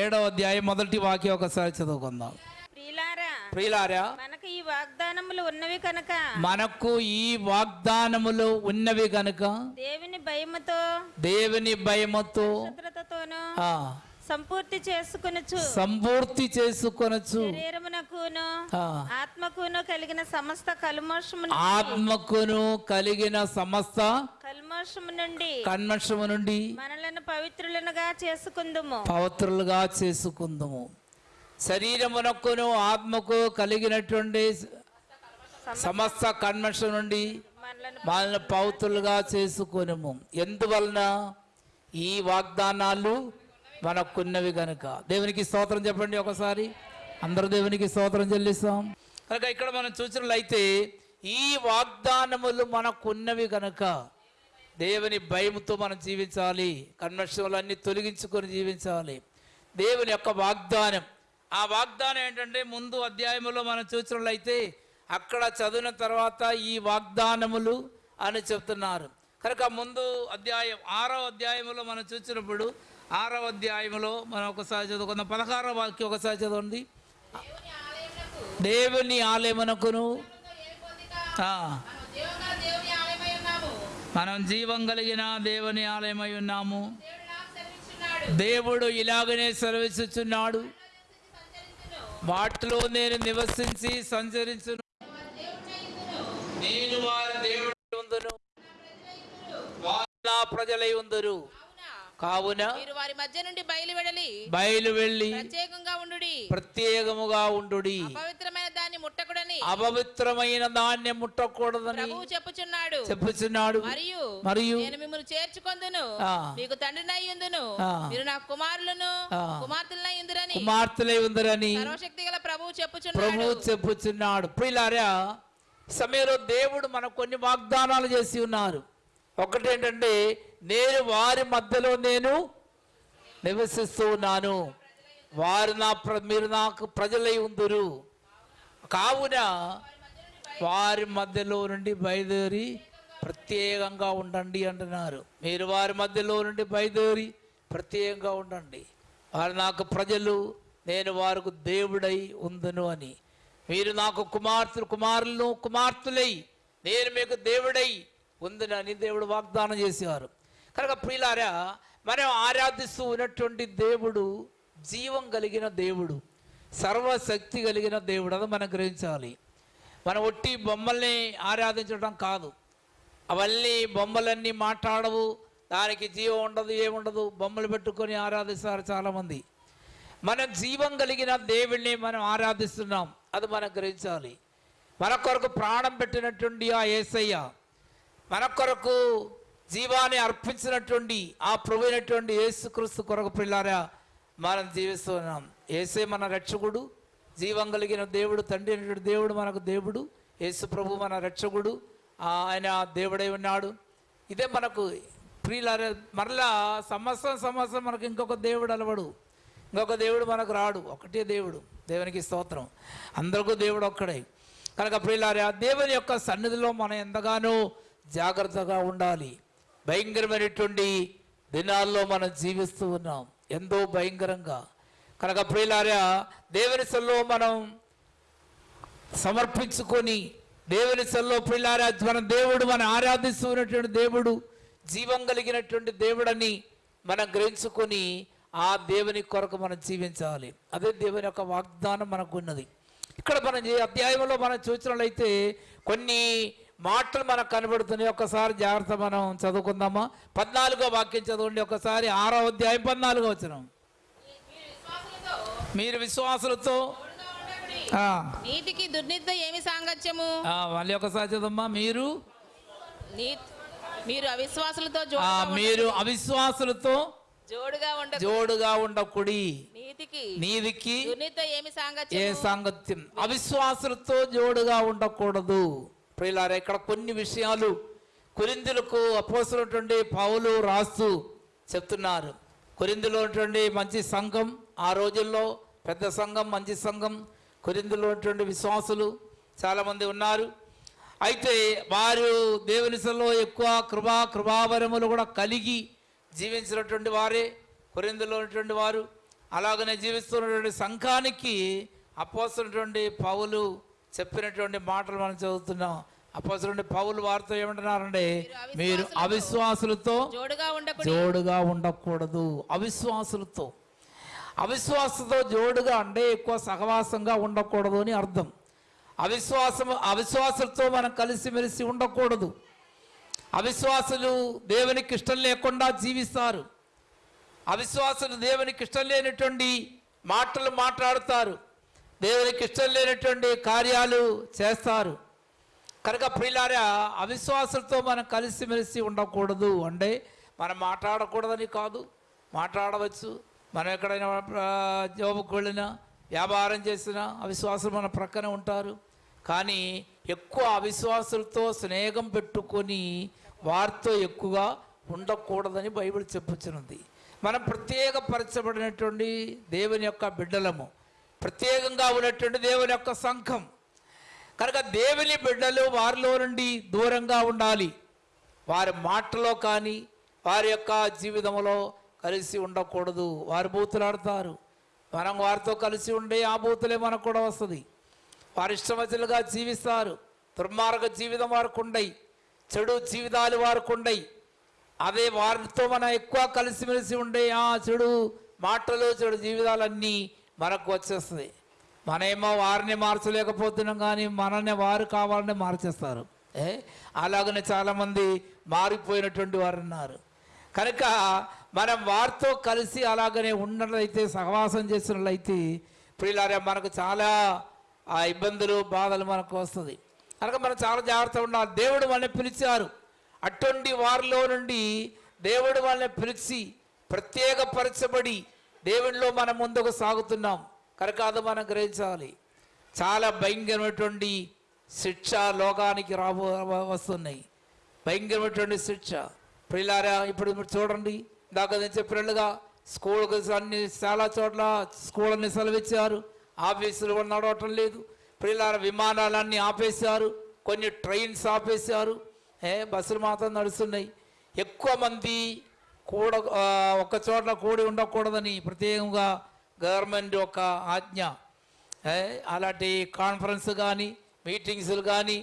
రెండో కొరింది పత్రిక ఏడో అధ్యాయం మొదటి వాక్యం ఒకసారి చదువుకుందాం. ప్రియులారా మనకు ఈ వాగ్దానములు ఉన్నవి కనుక. మనకు ఈ వాగ్దానములు ఉన్నవి గనుక దేవుని భయముతో దేవుని భయముతో సంపూర్తి చేసుకొనొచ్చు. సంపూర్తి చేసుకొనొచ్చు. శరీరమునకును ఆత్మకును కలిగిన సమస్త కల్మోషము ఆత్మకును కలిగిన సమస్త కల్మోషము నుండి కన్మషము నుండి మనలను పవిత్రులనుగా చేసుకుందుము. పవిత్రులుగా చేసుకుందుము. శరీరమునకును ఆత్మకు కలిగినటువంటి సమస్త కన్మషం నుండి మనలను మనల్ని పవిత్రులుగా చేసుకొనుము. ఎందువలన? ఈ వాగ్దానాలు మనకున్నవి కనుక దేవునికి స్తోత్రం చెప్పండి ఒకసారి. అందరూ దేవునికి స్తోత్రం చెల్లిస్తాం. కనుక ఇక్కడ మనం చూసినట్లయితే ఈ వాగ్దానములు మనకున్నవి కనుక దేవుని భయముతో మనం జీవించాలి. కన్వర్షన్లన్నీ తొలగించుకొని జీవించాలి. దేవుని యొక్క వాగ్దానం. ఆ వాగ్దానం ఏంటంటే ముందు అధ్యాయములో మనం చూసినట్లయితే అక్కడ చదివిన తర్వాత ఈ వాగ్దానములు అని చెప్తున్నారు. కనుక ముందు అధ్యాయం ఆరో అధ్యాయములో మనం చూసినప్పుడు ఆరో అధ్యాయములో మనం ఒకసారి చదువుకుందాం. పదహారో వాక్యం ఒకసారి చదవండి. దేవుని ఆలయమునకును మనం జీవం కలిగిన దేవుని ఆలయమై ఉన్నాము. దేవుడు ఇలాగనే సెలవిస్తున్నాడు వాటిలో నేను నివసించి సంచరించును. నేను వారి దేవుడు ఉందును వారు నా ప్రజలై ఉందరు. కావున మీరు వారి మధ్య నుండి బయలు వెడలి. బయలు వెళ్ళి ప్రత్యేకంగా ఉండుడి. ప్రత్యేకముగా ఉండుడి. పవిత్రమైన దాన్ని ముట్టకుడని. అపవిత్రమైన దాన్ని ముట్టకూడదని ప్రభువు చెప్పుచున్నాడు. చెప్పుచున్నాడు. మరియు మరియు నేను మిమ్మల్ని చేర్చుకొందును. మీకు తండ్రినై ఆ. మీరు నా కుమారులను ఆ. కుమార్తెలనై ఉందురని. కుమార్తెలై ఉందరని సర్వశక్తి గల ప్రభువు చెప్పుచున్నాడు. ప్రభు చెప్పుచున్నాడు. ప్రియులారా సమయంలో దేవుడు మనకు కొన్ని వాగ్దానాలు చేసి ఉన్నారు. ఒకటేంటంటే నేను వారి మధ్యలో నేను నివసిస్తూ ఉన్నాను. వారు నా ప్ర మీరు నాకు ప్రజలై ఉందరు. కావున వారి మధ్యలో నుండి బయలుదేరి ప్రత్యేకంగా ఉండండి అంటున్నారు. మీరు వారి మధ్యలో నుండి బయలుదేరి ప్రత్యేకంగా ఉండండి. వారు నాకు ప్రజలు నేను వారికి దేవుడై ఉందును అని. మీరు నాకు కుమార్తెలు కుమారులను కుమార్తెలై నేను మీకు దేవుడై ఉందని దేవుడు వాగ్దానం చేసేవారు. కనుక ప్రియులారా మనం ఆరాధిస్తూ ఉన్నటువంటి దేవుడు జీవం కలిగిన దేవుడు సర్వశక్తి కలిగిన దేవుడు అది మనం గ్రహించాలి. మనం ఒట్టి బొమ్మల్ని ఆరాధించడం కాదు. అవన్నీ బొమ్మలన్నీ మాట్లాడవు. దానికి జీవం ఉండదు ఏముండదు. బొమ్మలు పెట్టుకొని ఆరాధిస్తారు చాలామంది. మనం జీవం కలిగిన దేవుణ్ణి మనం ఆరాధిస్తున్నాం. అది మనం గ్రహించాలి. మన కొరకు ప్రాణం పెట్టినటువంటి ఆ ఏసయ్య మన కొరకు జీవాన్ని అర్పించినటువంటి ఆ ప్రభువైనటువంటి యేసుక్రీస్తు కొరకు పిల్లారా మనం జీవిస్తున్నాం ఏసే మన రక్షకుడు జీవం కలిగిన దేవుడు తండ్రి అయినటువంటి దేవుడు మనకు దేవుడు యేసు ప్రభు మన రక్షకుడు ఆయన దేవుడై ఉన్నాడు. ఇదే మనకు ప్రియులారా మరలా సంవత్సరం సంవత్సరం మనకు ఇంకొక దేవుడు అలవడు. ఇంకొక దేవుడు మనకు రాడు ఒకటే దేవుడు దేవునికి స్తోత్రం. అందరికీ దేవుడు ఒక్కడే. కనుక ప్రియులారా దేవుని యొక్క సన్నిధిలో మనం ఎంతగానో జాగ్రత్తగా ఉండాలి. భయంకరమైనటువంటి దినాల్లో మనం జీవిస్తూ ఉన్నాం. ఎంతో భయంకరంగా. కనుక ప్రియులారా దేవుని సెల్లో మనం సమర్పించుకొని దేవుని సెల్లో ప్రియులారా మన దేవుడు మనం ఆరాధిస్తున్నటువంటి దేవుడు జీవం కలిగినటువంటి దేవుడని మనం గ్రహించుకొని ఆ దేవుని కొరకు మనం జీవించాలి. అదే దేవుని యొక్క వాగ్దానం మనకు ఉన్నది ఇక్కడ మనం అధ్యాయంలో మనం చూసినట్లయితే కొన్ని మాటలు మనకు కనబడుతున్నాయి. ఒకసారి జాగ్రత్త మనం చదువుకుందామా? పద్నాలుగో వాక్యం చదవండి ఒకసారి. ఆరో అధ్యాయం పద్నాలుగో వచ్చిన మీరు విశ్వాసులతో? నీతికి దుర్నీతితో ఏమి సాంగత్యము? మళ్ళీ ఒకసారి చదమ్మా మీరు? మీరు అవిశ్వాసులతో మీరు అవిశ్వాసులతో జోడుగా ఉండ జోడుగా ఉండకుడి. నీతికి నీదికి దుర్నీతితో ఏమి ఏ సాంగత్యము? సాంగత్యం? అవిశ్వాసులతో జోడుగా ఉండకూడదు. ప్రియులారా ఇక్కడ కొన్ని విషయాలు కొరిందులకు అపోసినటువంటి పావులు రాస్తూ చెప్తున్నారు. కొరిందులో ఉన్నటువంటి మంచి సంఘం ఆ రోజుల్లో పెద్ద సంఘం మంచి సంఘం కొరిందులో ఉన్నటువంటి విశ్వాసులు చాలామంది ఉన్నారు. అయితే వారు దేవుని ఎక్కువ కృపా కృపావరములు కూడా కలిగి జీవించినటువంటి వారే కొరిందులో ఉన్నటువంటి వారు. అలాగనే జీవిస్తున్నటువంటి సంఘానికి అపోస్తున్నటువంటి పౌలు చెప్పినటువంటి మాటలు మనం చదువుతున్నాం. అపోస్తున్నటువంటి పౌలు వారితో ఏమంటున్నారంటే మీరు అవిశ్వాసులతో జోడుగా ఉండకూడదు. అవిశ్వాసులతో. అవిశ్వాసంతో జోడుగా అంటే ఎక్కువ సహవాసంగా ఉండకూడదు అని అర్థం. అవిశ్వాసం అవిశ్వాసులతో మనం కలిసిమెలిసి ఉండకూడదు. అవిశ్వాసులు దేవునికి ఇష్టం లేకుండా జీవిస్తారు. అవిశ్వాసులు దేవునికి ఇష్టం లేనటువంటి మాటలు మాట్లాడుతారు. దేవునికి ఇష్టం లేనటువంటి కార్యాలు చేస్తారు. కనుక ప్రియులారా అవిశ్వాసులతో మనం కలిసిమెలిసి ఉండకూడదు అంటే మనం మాట్లాడకూడదని కాదు మాట్లాడవచ్చు. మనం ఎక్కడైనా జాబుకు వెళ్ళినా వ్యాపారం చేసినా అవిశ్వాసులు మన ప్రక్కన ఉంటారు. కానీ ఎక్కువ అవిశ్వాసులతో స్నేహం పెట్టుకొని వారితో ఎక్కువగా ఉండకూడదని బైబిల్ చెప్పుచున్నది. మనం ప్రత్యేకపరచబడినటువంటి దేవుని యొక్క బిడ్డలము ప్రత్యేకంగా ఉన్నటువంటి దేవుని యొక్క సంఘం. కనుక దేవుని బిడ్డలు వారిలో నుండి దూరంగా ఉండాలి. వారి మాటలో కానీ వారి యొక్క జీవితంలో కలిసి ఉండకూడదు. వారి బూతులు ఆడతారు. మనం వారితో కలిసి ఉండే ఆ బూతులే మనకు కూడా వస్తుంది. వారి ఇష్టమతులుగా జీవిస్తారు. దుర్మార్గ జీవితం వారికి ఉండయి. చెడు జీవితాలు వారికి ఉండయి. అదే వారితో మనం ఎక్కువ కలిసిమెలిసి ఉండే ఆ చెడు మాటలు చెడు జీవితాలన్నీ మనకు వచ్చేస్తుంది. మనమేమో వారిని మార్చలేకపోతున్నాం కానీ మనల్ని వారు కావాలని మార్చేస్తారు. ఏ? అలాగనే చాలామంది మారిపోయినటువంటి వారు ఉన్నారు కనుక మనం వారితో కలిసి అలాగనే ఉన్నట్లయితే సహవాసం చేసినట్లయితే ప్రియులారా మనకు చాలా ఆ ఇబ్బందులు బాధలు మనకు వస్తుంది. కనుక మనం చాలా జాగ్రత్తగా ఉండాలి. దేవుడు మనల్ని పిలిచారు. అటువంటి వారిలో నుండి దేవుడు వాళ్ళని పిలిచి ప్రత్యేకపరచబడి దేవుడిలో మనం ముందుకు సాగుతున్నాం. కనుక అది మనం గ్రహించాలి. చాలా భయంకరమైనటువంటి శిక్ష లోకానికి రాబో వస్తున్నాయి. భయంకరమైనటువంటి శిక్ష. పిల్లారా ఇప్పుడు చూడండి. దాకా నేను చెప్పినట్లుగా స్కూల్కి అన్ని చాలా చోట్ల స్కూళ్ళని సెలవిచ్చారు. ఆఫీసులు కూడా నడవటం లేదు. ప్రియులార విమానాలన్నీ ఆపేశారు. కొన్ని ట్రైన్స్ ఆపేశారు. ఏ బస్సులు మాత్రం నడుస్తున్నాయి. ఎక్కువ మంది కూడ ఒక ఒక్క కూడి ఉండకూడదని ప్రత్యేకంగా గవర్నమెంట్ ఒక ఆజ్ఞ అలాంటి కాన్ఫరెన్స్ కానీ మీటింగ్స్లు కానీ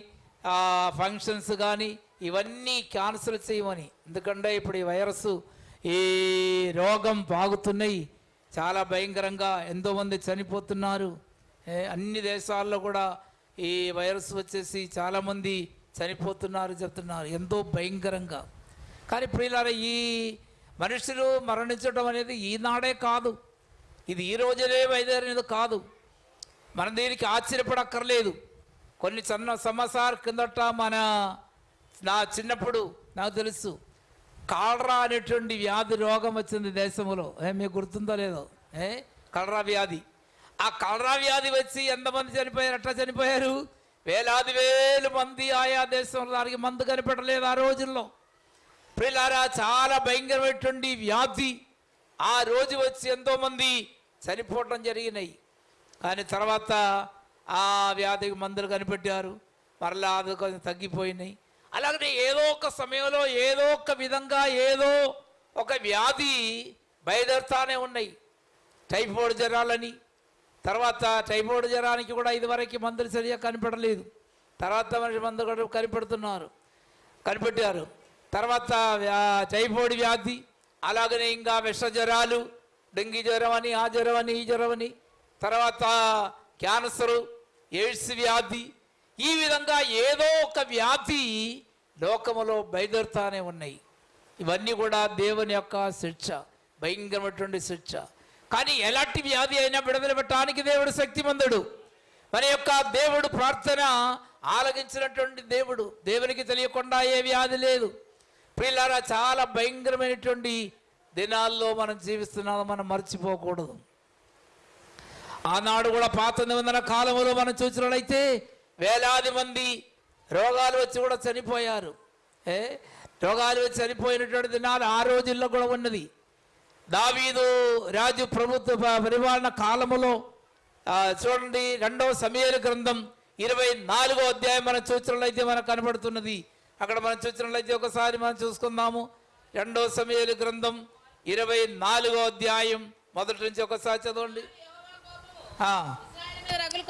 ఫంక్షన్స్ కానీ ఇవన్నీ క్యాన్సిల్ చేయమని. ఎందుకంటే ఇప్పుడు ఈ వైరస్ ఈ రోగం బాగుతున్నాయి. చాలా భయంకరంగా ఎంతోమంది చనిపోతున్నారు. అన్ని దేశాల్లో కూడా ఈ వైరస్ వచ్చేసి చాలామంది చనిపోతున్నారు చెప్తున్నారు. ఎంతో భయంకరంగా. కానీ ప్రియులారా ఈ మనుషులు మరణించడం అనేది ఈనాడే కాదు. ఇది ఈ రోజులే బయలుదేరినది కాదు. మనం దీనికి ఆశ్చర్యపడక్కర్లేదు. కొన్ని చిన్న సంవత్సరాల కిందట మన నా చిన్నప్పుడు నాకు తెలుసు. కాలరా అనేటువంటి వ్యాధి రోగం వచ్చింది దేశంలో. ఏ మీకు గుర్తుందో లేదో? ఏ కలరా వ్యాధి. ఆ కలరా వ్యాధి వచ్చి ఎంతమంది చనిపోయారు? ఎట్లా చనిపోయారు? వేలాది వేలు మంది ఆయా దేశంలో దానికి మందు కనిపెట్టలేదు ఆ రోజుల్లో. పిల్లారా చాలా భయంకరమైనటువంటి వ్యాధి. ఆ రోజు వచ్చి ఎంతోమంది చనిపోవటం జరిగినాయి. కానీ తర్వాత ఆ వ్యాధికి మందులు కనిపెట్టారు. మరలా అది కొంచెం తగ్గిపోయినాయి. అలాగనే ఏదో ఒక సమయంలో ఏదో ఒక విధంగా ఏదో ఒక వ్యాధి బయలుదేరుతానే ఉన్నాయి. టైఫాయిడ్ జ్వరాలని. తర్వాత టైఫాయిడ్ జ్వరానికి కూడా ఇదివరకు మందులు సరిగా కనిపెట్టలేదు. తర్వాత మనిషి మందు కూడా కనిపెడుతున్నారు. కనిపెట్టారు. తర్వాత వ్యా- టైఫాయిడ్ వ్యాధి అలాగనే ఇంకా విష జ్వరాలు డెంగీ జ్వరం అని ఆ జ్వరం అని ఈ జ్వరం అని తర్వాత క్యాన్సరు ఎయిడ్స్ వ్యాధి. ఈ విధంగా ఏదో ఒక వ్యాధి లోకములో బయలుదేరుతానే ఉన్నాయి. ఇవన్నీ కూడా దేవుని యొక్క శిక్ష భయంకరమైనటువంటి శిక్ష. కానీ ఎలాంటి వ్యాధి అయినా విడుదల పెట్టడానికి దేవుడు శక్తిమంతుడు. మన యొక్క దేవుడు ప్రార్థన ఆలగించినటువంటి దేవుడు. దేవునికి తెలియకుండా ఏ వ్యాధి లేదు. ప్రియులారా చాలా భయంకరమైనటువంటి దినాల్లో మనం జీవిస్తున్నాము మనం మర్చిపోకూడదు. ఆనాడు కూడా పాత నిబంధన కాలంలో మనం చూసినట్లయితే వేలాది మంది రోగాలు వచ్చి కూడా చనిపోయారు. ఏ? రోగాలు వచ్చి చనిపోయినటువంటి దినాలు ఆ రోజుల్లో కూడా ఉన్నది. దావీదు రాజు ప్రభుత్వ ప- పరిపాలన కాలములో చూడండి రెండవ సమయాల గ్రంథం ఇరవై నాలుగో అధ్యాయం మనం చూసినట్లయితే మనకు కనబడుతున్నది. అక్కడ మనం చూసినట్లయితే ఒకసారి మనం చూసుకుందాము. రెండో సమయాల గ్రంథం ఇరవై నాలుగో అధ్యాయం మొదటి నుంచి ఒకసారి చదవండి. రగులు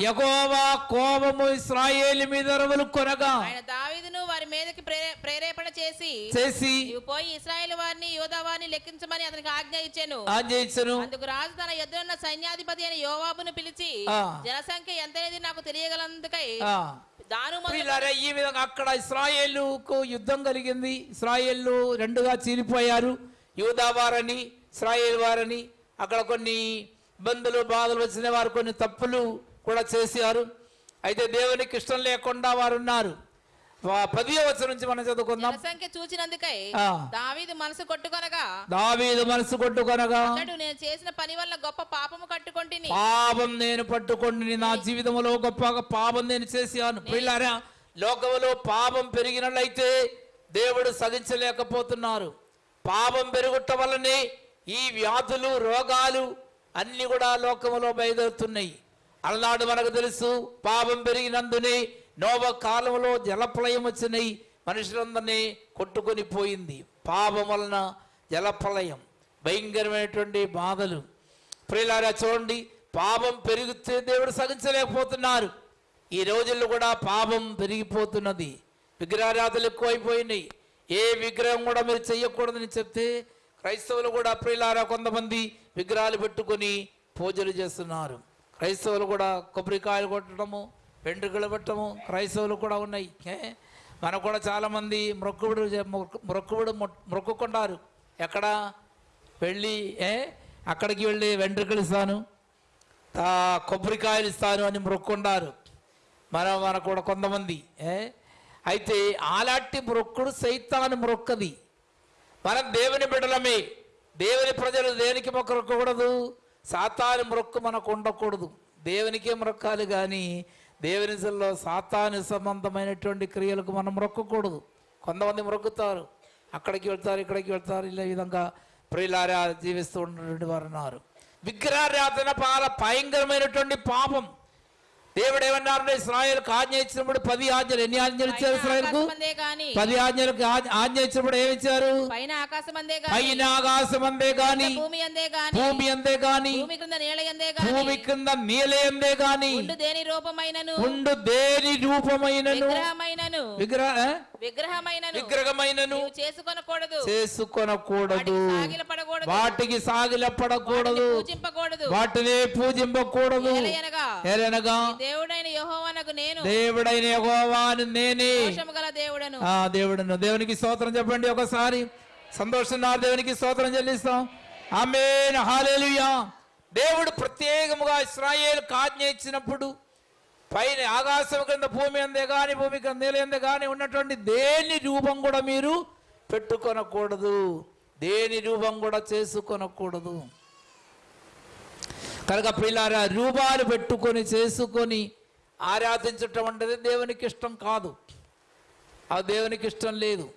యెహోవా కోపము ఇస్రాయేలు మీద రవులు కొనగా. ఆయన దావీదును వారి మీదకి ప్రేరే- ప్రేరేపణ చేసి చేసి పోయి ఇస్రాయేల్ వారిని యోధా వారిని లెక్కించమని అతనికి ఆజ్ఞ ఇచ్చాను. ఆజయించను అందుకు రాజు తన ఎదురున్న సైన్యాధిపతి అయిన యోవాబును పిలిచి. జనసంఖ్య ఎంతనేది నాకు తెలియగలందుకై. దాను ఈ విధంగా అక్కడ ఇస్రాయేలుకు యుద్ధం కలిగింది. ఇస్రాయేళ్ళు రెండుగా చీలిపోయారు. యూదా వారని ఇస్రాయేల్ వారని అక్కడ కొన్ని ఇబ్బందులు బాధలు వచ్చిన వారు కొన్ని తప్పులు కూడా చేశారు. అయితే దేవునికి ఇష్టం లేకుండా వారు ఉన్నారు. పదియో వచ్చి నుంచి మనం చదువుకుందాం. జనసంఖ్య చూచినందుకై. దావీదు మనసు కొట్టుకొనగా దావీదు మనసు కొట్టుకొనగా అతడు నేను చేసిన పని వల్ల గొప్ప పాపము కట్టుకొంటిని. పాపం నేను పట్టుకొని నా జీవితంలో గొప్పగా పాపం నేను చేశాను. పిల్లారా లోకంలో పాపం పెరిగినట్లయితే దేవుడు సహించలేకపోతున్నారు. పాపం పెరుగుట వల్లనే ఈ వ్యాధులు రోగాలు అన్నీ కూడా లోకంలో బయలుదేరుతున్నాయి. అలనాడు మనకు తెలుసు పాపం పెరిగినందునే నోవ కాలంలో జలప్రలయం వచ్చినాయి. మనుషులందరినీ కొట్టుకొని పోయింది. పాపం వలన జలప్రలయం. భయంకరమైనటువంటి బాధలు. ప్రియులారా చూడండి పాపం పెరిగితే దేవుడు సహించలేకపోతున్నారు. ఈ రోజుల్లో కూడా పాపం పెరిగిపోతున్నది. విగ్రహారాధనలు ఎక్కువైపోయినాయి. ఏ విగ్రహం కూడా మీరు చెయ్యకూడదని చెప్తే క్రైస్తవులు కూడా ప్రియులారా కొంతమంది విగ్రహాలు పెట్టుకొని పూజలు చేస్తున్నారు. క్రైస్తవులు కూడా కొబ్బరికాయలు కొట్టడము వెంట్రుకలు పెట్టడము క్రైస్తవులు కూడా ఉన్నాయి. ఏ? మనకు కూడా చాలామంది మొక్కుబడు మొక్కుబడు మొక్కుకుంటారు ఎక్కడ? వెళ్ళి ఏ? అక్కడికి వెళ్ళి వెంట్రుకలు ఇస్తాను కొబ్బరికాయలు ఇస్తాను అని మొక్కుకుంటారు మన మన కూడా కొంతమంది ఏ? అయితే ఆలాంటి మొక్కుడు సైతాను మొక్కది మనం దేవుని బిడలమే దేవుని ప్రజలు దేనికి మొక్కకూడదు సాతాను మొక్కు మనకు ఉండకూడదు. దేవునికే మొక్కాలి కానీ దేవుని సెల్లో సాతాను సంబంధమైనటువంటి క్రియలకు మనం మొక్కకూడదు కొంతమంది మొక్కుతారు అక్కడికి వెళ్తారు ఇక్కడికి వెళ్తారు ఇలా విధంగా ప్రియులారా జీవిస్తూ ఉన్నటువంటి వారు ఉన్నారు. విగ్రహారాధన పాల భయంకరమైనటువంటి పాపం. దేవుడు ఏమన్నారంటే ఇస్రాయేల్కి ఆజ్ఞ ఇచ్చినప్పుడు పది ఆజ్ఞలు ఎన్ని ఆజ్ఞలు ఇచ్చారు ఇస్రాయేల్కు? పది ఆజ్ఞలకు ఆజ్ఞ- ఇచ్చినప్పుడు ఏమి ఇచ్చారు? పైన ఆకాశం అందే గాని. భూమి అందే గాని. భూమి అందే గాని. భూమి క్రింద నేల అందే గాని. భూమి కింద నీలే అందే గాని. ఉండు దేని రూపమైనను? ఉండు దేని రూపమైనను? విగ్రహమైనను. విగ్రహ? విగ్రహమైనను. విగ్రహమైనను. చేసుకొనకూడదు. చేసుకొనకూడదు. వాటికి సాగిలపడకూడదు. పూజింపకూడదు. వాటిని పూజింపకూడదు. ఏలనగా దేవుడైన యెహోవానకు నేను. దేవుడైన యెహోవాను నేనే. గల దేవుడను. ఆ దేవుడును. దేవునికి స్తోత్రం చెప్పండి ఒకసారి. సంతోషన్నారు దేవునికి స్తోత్రం చెల్లిస్తాం. ఆమేన్. హల్లెలూయా దేవుడు ప్రత్యేకముగా ఇస్రాయేల్ ఆజ్ఞ ఇచ్చినప్పుడు పైన ఆకాశం కింద భూమి అందే కానీ భూమి కింద నేలందే కానీ ఉన్నటువంటి దేని రూపం కూడా మీరు పెట్టుకొనకూడదు. దేని రూపం కూడా చేసుకొనకూడదు. కనుక పిల్లారా రూపాలు పెట్టుకొని చేసుకొని ఆరాధించటం అంటే దేవునికి ఇష్టం కాదు. ఆ దేవునికి ఇష్టం లేదు.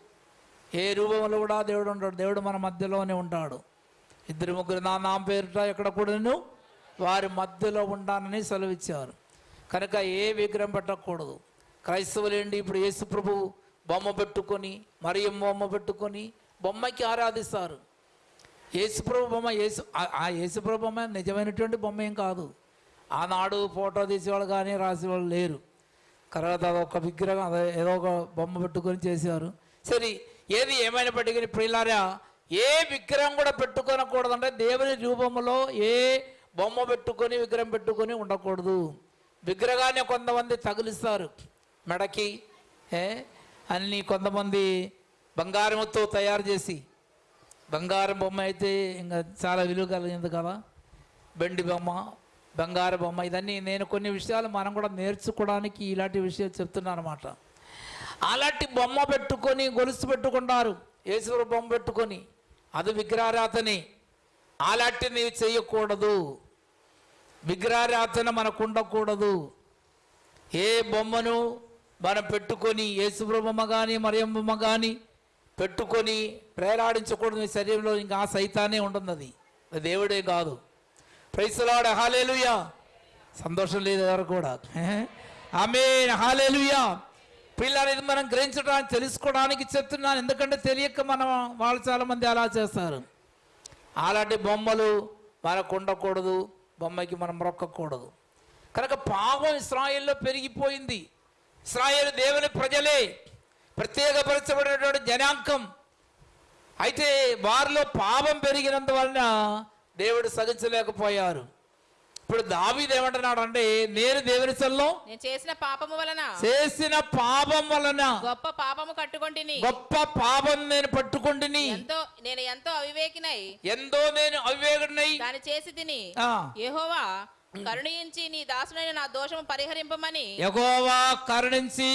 ఏ రూపంలో కూడా దేవుడు ఉంటాడు దేవుడు మన మధ్యలోనే ఉంటాడు. ఇద్దరు ముగ్గురు నా నామ పేరుట ఎక్కడ కూడాను వారి మధ్యలో ఉండాలని సెలవిచ్చారు. కనుక ఏ విగ్రహం పెట్టకూడదు. క్రైస్తవులు ఏంటి ఇప్పుడు యేసు ప్రభు బొమ్మ పెట్టుకొని మరియం బొమ్మ పెట్టుకొని బొమ్మకి ఆరాధిస్తారు. యేసుప్రభు బొమ్మ యేసు ఆ- యేసుప్రభు బొమ్మ నిజమైనటువంటి బొమ్మ ఏం కాదు. ఆనాడు ఫోటో తీసేవాళ్ళు కానీ రాసేవాళ్ళు లేరు. తర్వాత ఒక విగ్రహం అదే ఏదో ఒక బొమ్మ పెట్టుకొని చేసేవారు సరే ఏది ఏమైనప్పటికీ ప్రియులారా ఏ విగ్రహం కూడా పెట్టుకోనకూడదంటే దేవుని రూపంలో ఏ బొమ్మ పెట్టుకొని విగ్రహం పెట్టుకొని ఉండకూడదు. విగ్రహాన్ని కొంతమంది తగులుస్తారు. మెడకి అన్నీ కొంతమంది బంగారంతో తయారు చేసి బంగారం బొమ్మ అయితే ఇంకా చాలా విలువ కలిగింది కదా? బెండి బొమ్మ బంగారు బొమ్మ ఇదన్నీ నేను కొన్ని విషయాలు మనం కూడా నేర్చుకోవడానికి ఇలాంటి విషయాలు చెప్తున్నాను అనమాట అలాంటి బొమ్మ పెట్టుకొని గొలుసు పెట్టుకుంటారు. యేసుడు బొమ్మ పెట్టుకొని అది విగ్రహారాధనే. అలాంటి నీవు చేయకూడదు. విగ్రహారాధన మనకు ఉండకూడదు ఏ బొమ్మను మనం పెట్టుకొని యేసుబ్రహ్మ కానీ మరియమ్మ కానీ పెట్టుకొని ప్రేరాడించకూడదు మీ శరీరంలో ఇంకా ఆ సైతానే ఉంటుంది దేవుడే కాదు. ప్రైసలాడ హాలేలుయా సంతోషం లేదు ఎవరు కూడా. ఆమె హాలేలుయా పిల్లలు మనం గ్రహించడానికి తెలుసుకోవడానికి చెప్తున్నాను. ఎందుకంటే తెలియక మనం వాళ్ళు చాలామంది అలా చేస్తారు. అలాంటి బొమ్మలు మనకు ఉండకూడదు బొమ్మకి మనం మొక్కకూడదు కనుక పాపం ఇస్రాయిల్లో పెరిగిపోయింది. ఇస్రాయేల్ దేవుని ప్రజలే ప్రత్యేకపరచబడినటువంటి జనాంకం అయితే వారిలో పాపం పెరిగినందువలన దేవుడు సహించలేకపోయారు. ఇప్పుడు దావీదు ఏమంటున్నాడు అంటే నేను దేవుని సెల్లో నేను చేసిన పాపము వలన చేసిన పాపం వలన గొప్ప పాపము కట్టుకొంటిని. గొప్ప పాపం నేను పట్టుకుంటుని. ఎంతో నేను ఎంతో అవివేకినై ఎంతో నేను అవివేకుడినై. దాని చేసి తిని ఆ, యెహోవా కరుణించి నీ దాసుడైన నా దోషము పరిహరింపమని యెహోవా కరుణించి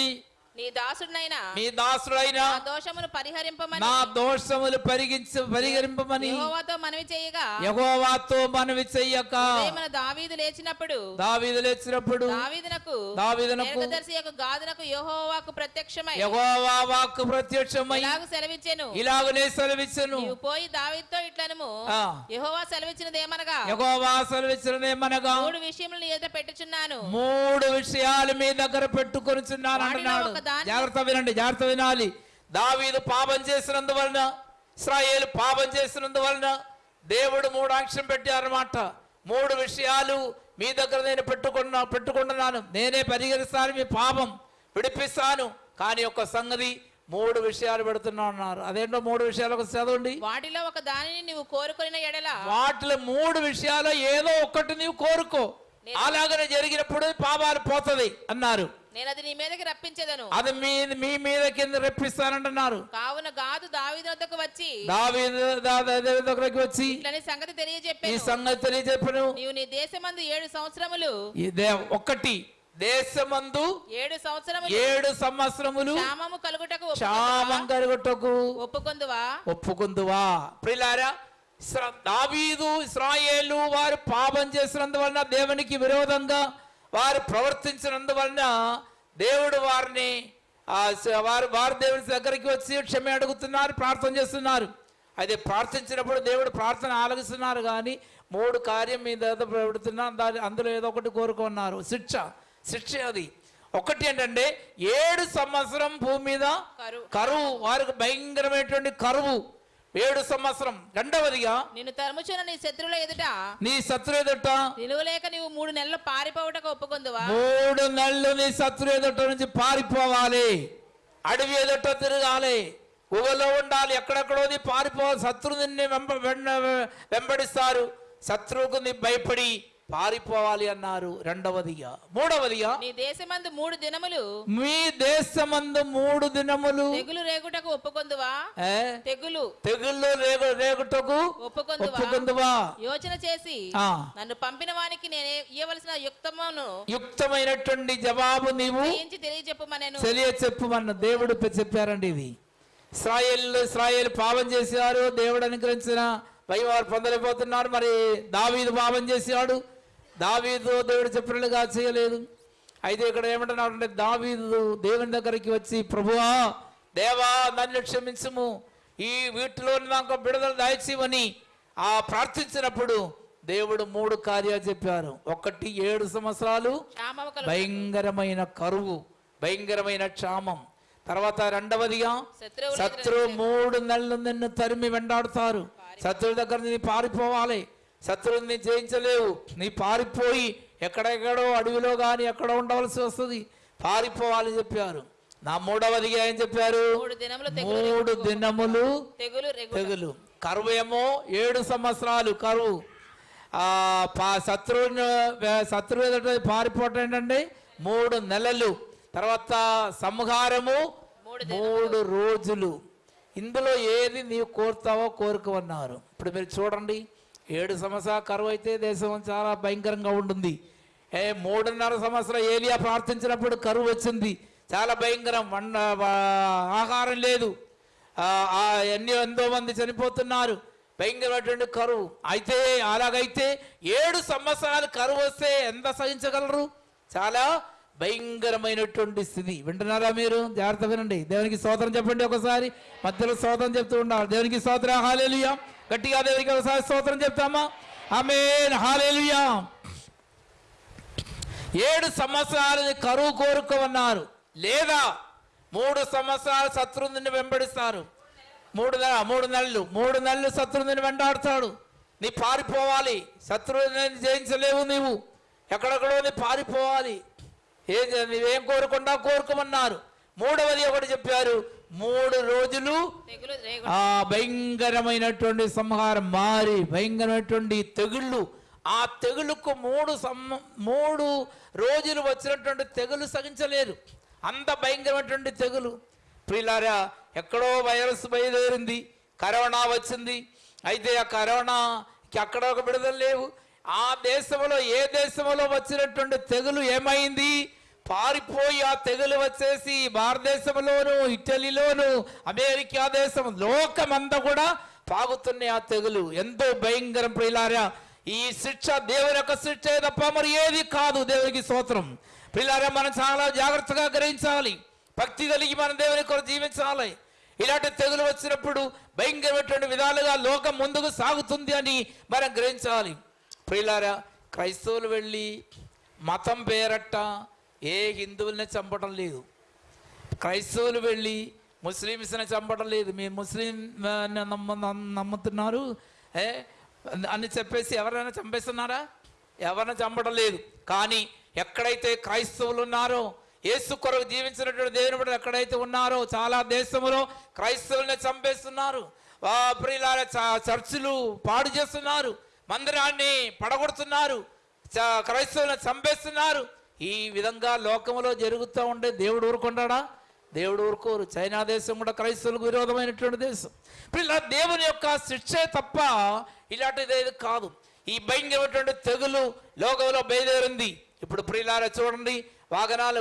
నీ దాసుడినైనా మీ దాసుడైన నా దోషమును పరిహరింపమని. నా దోషములు పరిగించి పరిహరింపమని. యెహోవాతో మనవి చేయగా యెహోవాతో మనవి చెయ్యక. మన దావీదు లేచినప్పుడు దావీదు లేచినప్పుడు దావీదునకు దావీదునకు దీర్ఘదర్శి యొక్క గాదునకు యెహోవాకు ప్రత్యక్షమై. యెహోవా వాక్కు ప్రత్యక్షమై. ఇలాగు సెలవిచ్చెను. ఇలాగనే సెలవిచ్చును. నీవు పోయి దావీదుతో ఇట్లనుము. యెహోవా సెలవిచ్చినదేమనగా యెహోవా సెలవిచ్చినదేమనగా మూడు విషయములు నీ ఎదుట పెట్టుచున్నాను. మూడు విషయాలు మీ దగ్గర పెట్టుకొనిచున్నాను దాన్ని- జాగ్రత్త వినండి జాగ్రత్త వినాలి. దావీదు పాపం చేసినందువలన ఇస్రాయేల్ పాపం చేసినందువలన దేవుడు మూడు ఆంక్షం పెట్టారన్నమాట మూడు విషయాలు మీ దగ్గర నేను పెట్టుకున్నా పెట్టుకుంటున్నాను. నేనే పరిహరిస్తాను మీ పాపం విడిపిస్తాను. కానీ ఒక సంగతి మూడు విషయాలు పెడుతున్నా అన్నారు. అదేంటో మూడు విషయాలు ఒక చదవండి. వాటిలో ఒక దానిని నీవు కోరుకొనిన ఎడల వాటిలో మూడు విషయాలు ఏదో ఒకటి నీవు కోరుకో. అలాగనే జరిగినప్పుడు పాపాలు పోతది అన్నారు. నేను అది నీ మీదకి రప్పించేదను. అది మీ మీ మీద కింద రెప్పిస్తానంటున్నారు. కావున గాదు దావీదు వద్దకు వచ్చి. దావీదు దా- దా- దావీదు దగ్గరికి వచ్చి ఇట్లని సంగతి ఈ తెలియజెప్పాను సంగతి తెలియజెప్పను. నీవు నీ దేశమందు ఏడు సంవత్సరములు. ఇదే ఒక్కటి దేశమందు ఏడు సంవత్సరములు. ఏడు సంవత్సరములు క్షామము కలుగుటకు క్షామం కలుగుటకు ఒప్పుకొందువా? ఒప్పుకుందువా? ప్రిలారా దావీదు ఇస్రాయేలు వారు పాపం చేసినందువలన దేవునికి విరోధంగా వారు ప్రవర్తించినందువలన దేవుడు వారిని వారు వారు దేవుని దగ్గరికి వచ్చి క్షమ అడుగుతున్నారు ప్రార్థన చేస్తున్నారు. అయితే ప్రార్థించినప్పుడు దేవుడు ప్రార్థన ఆలగిస్తున్నారు కానీ మూడు కార్యం మీద పెడుతున్నా దాని అందులో ఏదో ఒకటి కోరుకున్నారు. శిక్ష శిక్ష అది. ఒకటి ఏంటంటే ఏడు సంవత్సరం భూమి మీద. కరువు వారికి భయంకరమైనటువంటి కరువు. ఏడు సంవత్సరం. రెండవదిగా నిన్ను తరుముచున్న నీ శత్రువుల ఎదుట నీ శత్రు ఎదుట నిలువలేక నీవు మూడు నెలలు పారిపోవటకు ఒప్పుకొందువా? మూడు నెలలు నీ శత్రు ఎదుట నుంచి పారిపోవాలి. అడవి ఎదుట తిరగాలి. ఊగలో ఉండాలి. ఎక్కడెక్కడో నీ పారిపోవాలి శత్రు నిన్ను వెంబ వెంబ- వెంబడిస్తారు. శత్రువుకు నీ భయపడి పారిపోవాలి అన్నారు. రెండవదిగా. మూడవదిగా. నీ దేశమందు మూడు దినములు. మీ దేశమందు మూడు దినములు. తెగులు రేగుటకు ఒప్పుకొందువా? తెగులు. తెగుళ్ళు రేగు రేగుటకు ఒప్పుకొందువా? ఒప్పుకుందువా? యోచన చేసి. నన్ను పంపిన వానికి నేనే ఇవ్వవలసిన యుక్తమును యుక్తమైనటువంటి జవాబు నీవు గ్రహించి తెలియజెప్పమనెను. తెలియ చెప్పుమన్న దేవుడు పె- చెప్పారండి ఇది. ఇస్రాయేల్ ఇస్రాయేల్ పాపం చేశారు దేవుడు అనుగ్రహించిన భయం వారు పొందలేకపోతున్నారు మరి దావీదు పాపం చేశాడు. దావీదు దేవుడు చెప్పినట్టుగా చేయలేదు. అయితే ఇక్కడ ఏమంటున్నాడు అంటే దావీదు దేవుని దగ్గరికి వచ్చి ప్రభువా దేవా నన్ను క్షమించుము. ఈ వీటిలో నాకు బిడుదల దాయిచ్చివని ఆ ప్రార్థించినప్పుడు దేవుడు మూడు కార్యాలు చెప్పారు. ఒకటి ఏడు సంవత్సరాలు భయంకరమైన కరువు భయంకరమైన క్షామం. తర్వాత రెండవదిగా శత్రువుల శత్రు మూడు నెలలు నిన్ను తరిమి వెంటాడుతారు. శత్రువు దగ్గర నీ పారిపోవాలి. శత్రువుని జయించలేవు. నీ పారిపోయి ఎక్కడెక్కడో అడవిలో కానీ ఎక్కడో ఉండవలసి వస్తుంది. పారిపోవాలి చెప్పారు. నా మూడవదిగా ఏం చెప్పారు? మూడు దినములు తెగులు కరువు ఏమో ఏడు సంవత్సరాలు కరువు. శత్రువుని శత్రువు ఎదుట పారిపోవటం ఏంటండి? మూడు నెలలు. తర్వాత సంహారము మూడు మూడు రోజులు. ఇందులో ఏది నీవు కోరుతావో కోరుకోమన్నారు. ఇప్పుడు మీరు చూడండి. ఏడు సంవత్సరాల కరువు అయితే దేశం చాలా భయంకరంగా ఉంటుంది. ఏ మూడున్నర సంవత్సరం ఏలియా ప్రార్థించినప్పుడు కరువు వచ్చింది. చాలా భయంకరం. వండ ఆహారం లేదు. ఆ, ఎన్ని ఎంతో మంది చనిపోతున్నారు. భయంకరమైనటువంటి కరువు. అయితే అలాగైతే ఏడు సంవత్సరాలు కరువు వస్తే ఎంత సహించగలరు? చాలా భయంకరమైనటువంటి స్థితి. వింటున్నారా మీరు? జాగ్రత్త వినండి. దేవునికి స్తోత్రం చెప్పండి ఒకసారి. మధ్యలో స్తోత్రం చెప్తూ ఉండాలి. దేవునికి స్తోత్రం. హాలేలుయా గట్టిగా దేవునికి ఒకసారి స్తోత్రం చెప్తామా? Amen hallelujah. ఏడు సంవత్సరాలని కరువు కోరుకోమన్నారు లేదా మూడు సంవత్సరాలు శత్రువుని వెంబడిస్తారు. మూడు నెల మూడు నెలలు మూడు నెలలు శత్రువుని వెంటాడుతాడు. నీ పారిపోవాలి. శత్రువుని జయించలేవు నీవు. ఎక్కడెక్కడో నీ పారిపోవాలి. ఏం నువ్వేం నీవేం కోరుకుండా కోరుకోమన్నారు మూడవది ఒకటి చెప్పారు. మూడు రోజులు ఆ భయంకరమైనటువంటి సంహారం మారి భయంకరమైనటువంటి తెగుళ్ళు. ఆ తెగులుకు మూడు సమ్మ మూడు రోజులు వచ్చినటువంటి తెగులు సహించలేరు. అంత భయంకరమైనటువంటి తెగులు. ప్రియులారా ఎక్కడో వైరస్ బయలుదేరింది కరోనా వచ్చింది. అయితే ఆ కరోనాకి అక్కడ ఒక విడుదల లేవు. ఆ దేశంలో ఏ దేశంలో వచ్చినటువంటి తెగులు ఏమైంది? పారిపోయి ఆ తెగులు వచ్చేసి భారతదేశంలోను ఇటలీలోను అమెరికా దేశం లోకమంతా కూడా పాగుతున్నాయి ఆ తెగులు. ఎంతో భయంకరం ప్రియులారా ఈ శిక్ష దేవుని యొక్క శిక్ష తప్ప మరి ఏది కాదు దేవునికి స్తోత్రం. ప్రియులారా మనం చాలా జాగ్రత్తగా గ్రహించాలి. భక్తి కలిగి మన దేవుని కొరకు జీవించాలి. ఇలాంటి తెగులు వచ్చినప్పుడు భయంకరమైనటువంటి విధాలుగా లోకం ముందుకు సాగుతుంది అని మనం గ్రహించాలి. ప్రియులారా క్రైస్తవులు వెళ్ళి మతం పేరట్ట ఏ హిందువుల్ని చంపడం లేదు. క్రైస్తవులు వెళ్ళి ముస్లిమ్స్ని చంపడం లేదు. మీరు ముస్లిం నమ్మ నమ్ముతున్నారు. ఏ? అని చెప్పేసి ఎవరైనా చంపేస్తున్నారా? ఎవరిని చంపడం లేదు. కానీ ఎక్కడైతే క్రైస్తవులు ఉన్నారో ఏసు కొరకు జీవించినటువంటి దేవుని బిడ్డలు ఎక్కడైతే ఉన్నారో చాలా దేశంలో క్రైస్తవుల్ని చంపేస్తున్నారు. ఆ ఇలా చ- చర్చిలు పాడు చేస్తున్నారు. మందిరాన్ని పడగొడుతున్నారు. చ- క్రైస్తవులను చంపేస్తున్నారు. ఈ విధంగా లోకంలో జరుగుతూ ఉండే దేవుడు ఊరుకుంటాడా? దేవుడు ఊరుకోరు. చైనా దేశం కూడా క్రైస్తవులకు విరోధమైనటువంటి దేశం. ఇలా దేవుని యొక్క శిక్షే తప్ప ఇలాంటిది ఏది కాదు. ఈ భయంకరమైనటువంటి తెగులు లోకంలో బయలుదేరింది. ఇప్పుడు ప్రియులారా చూడండి వాహనాలు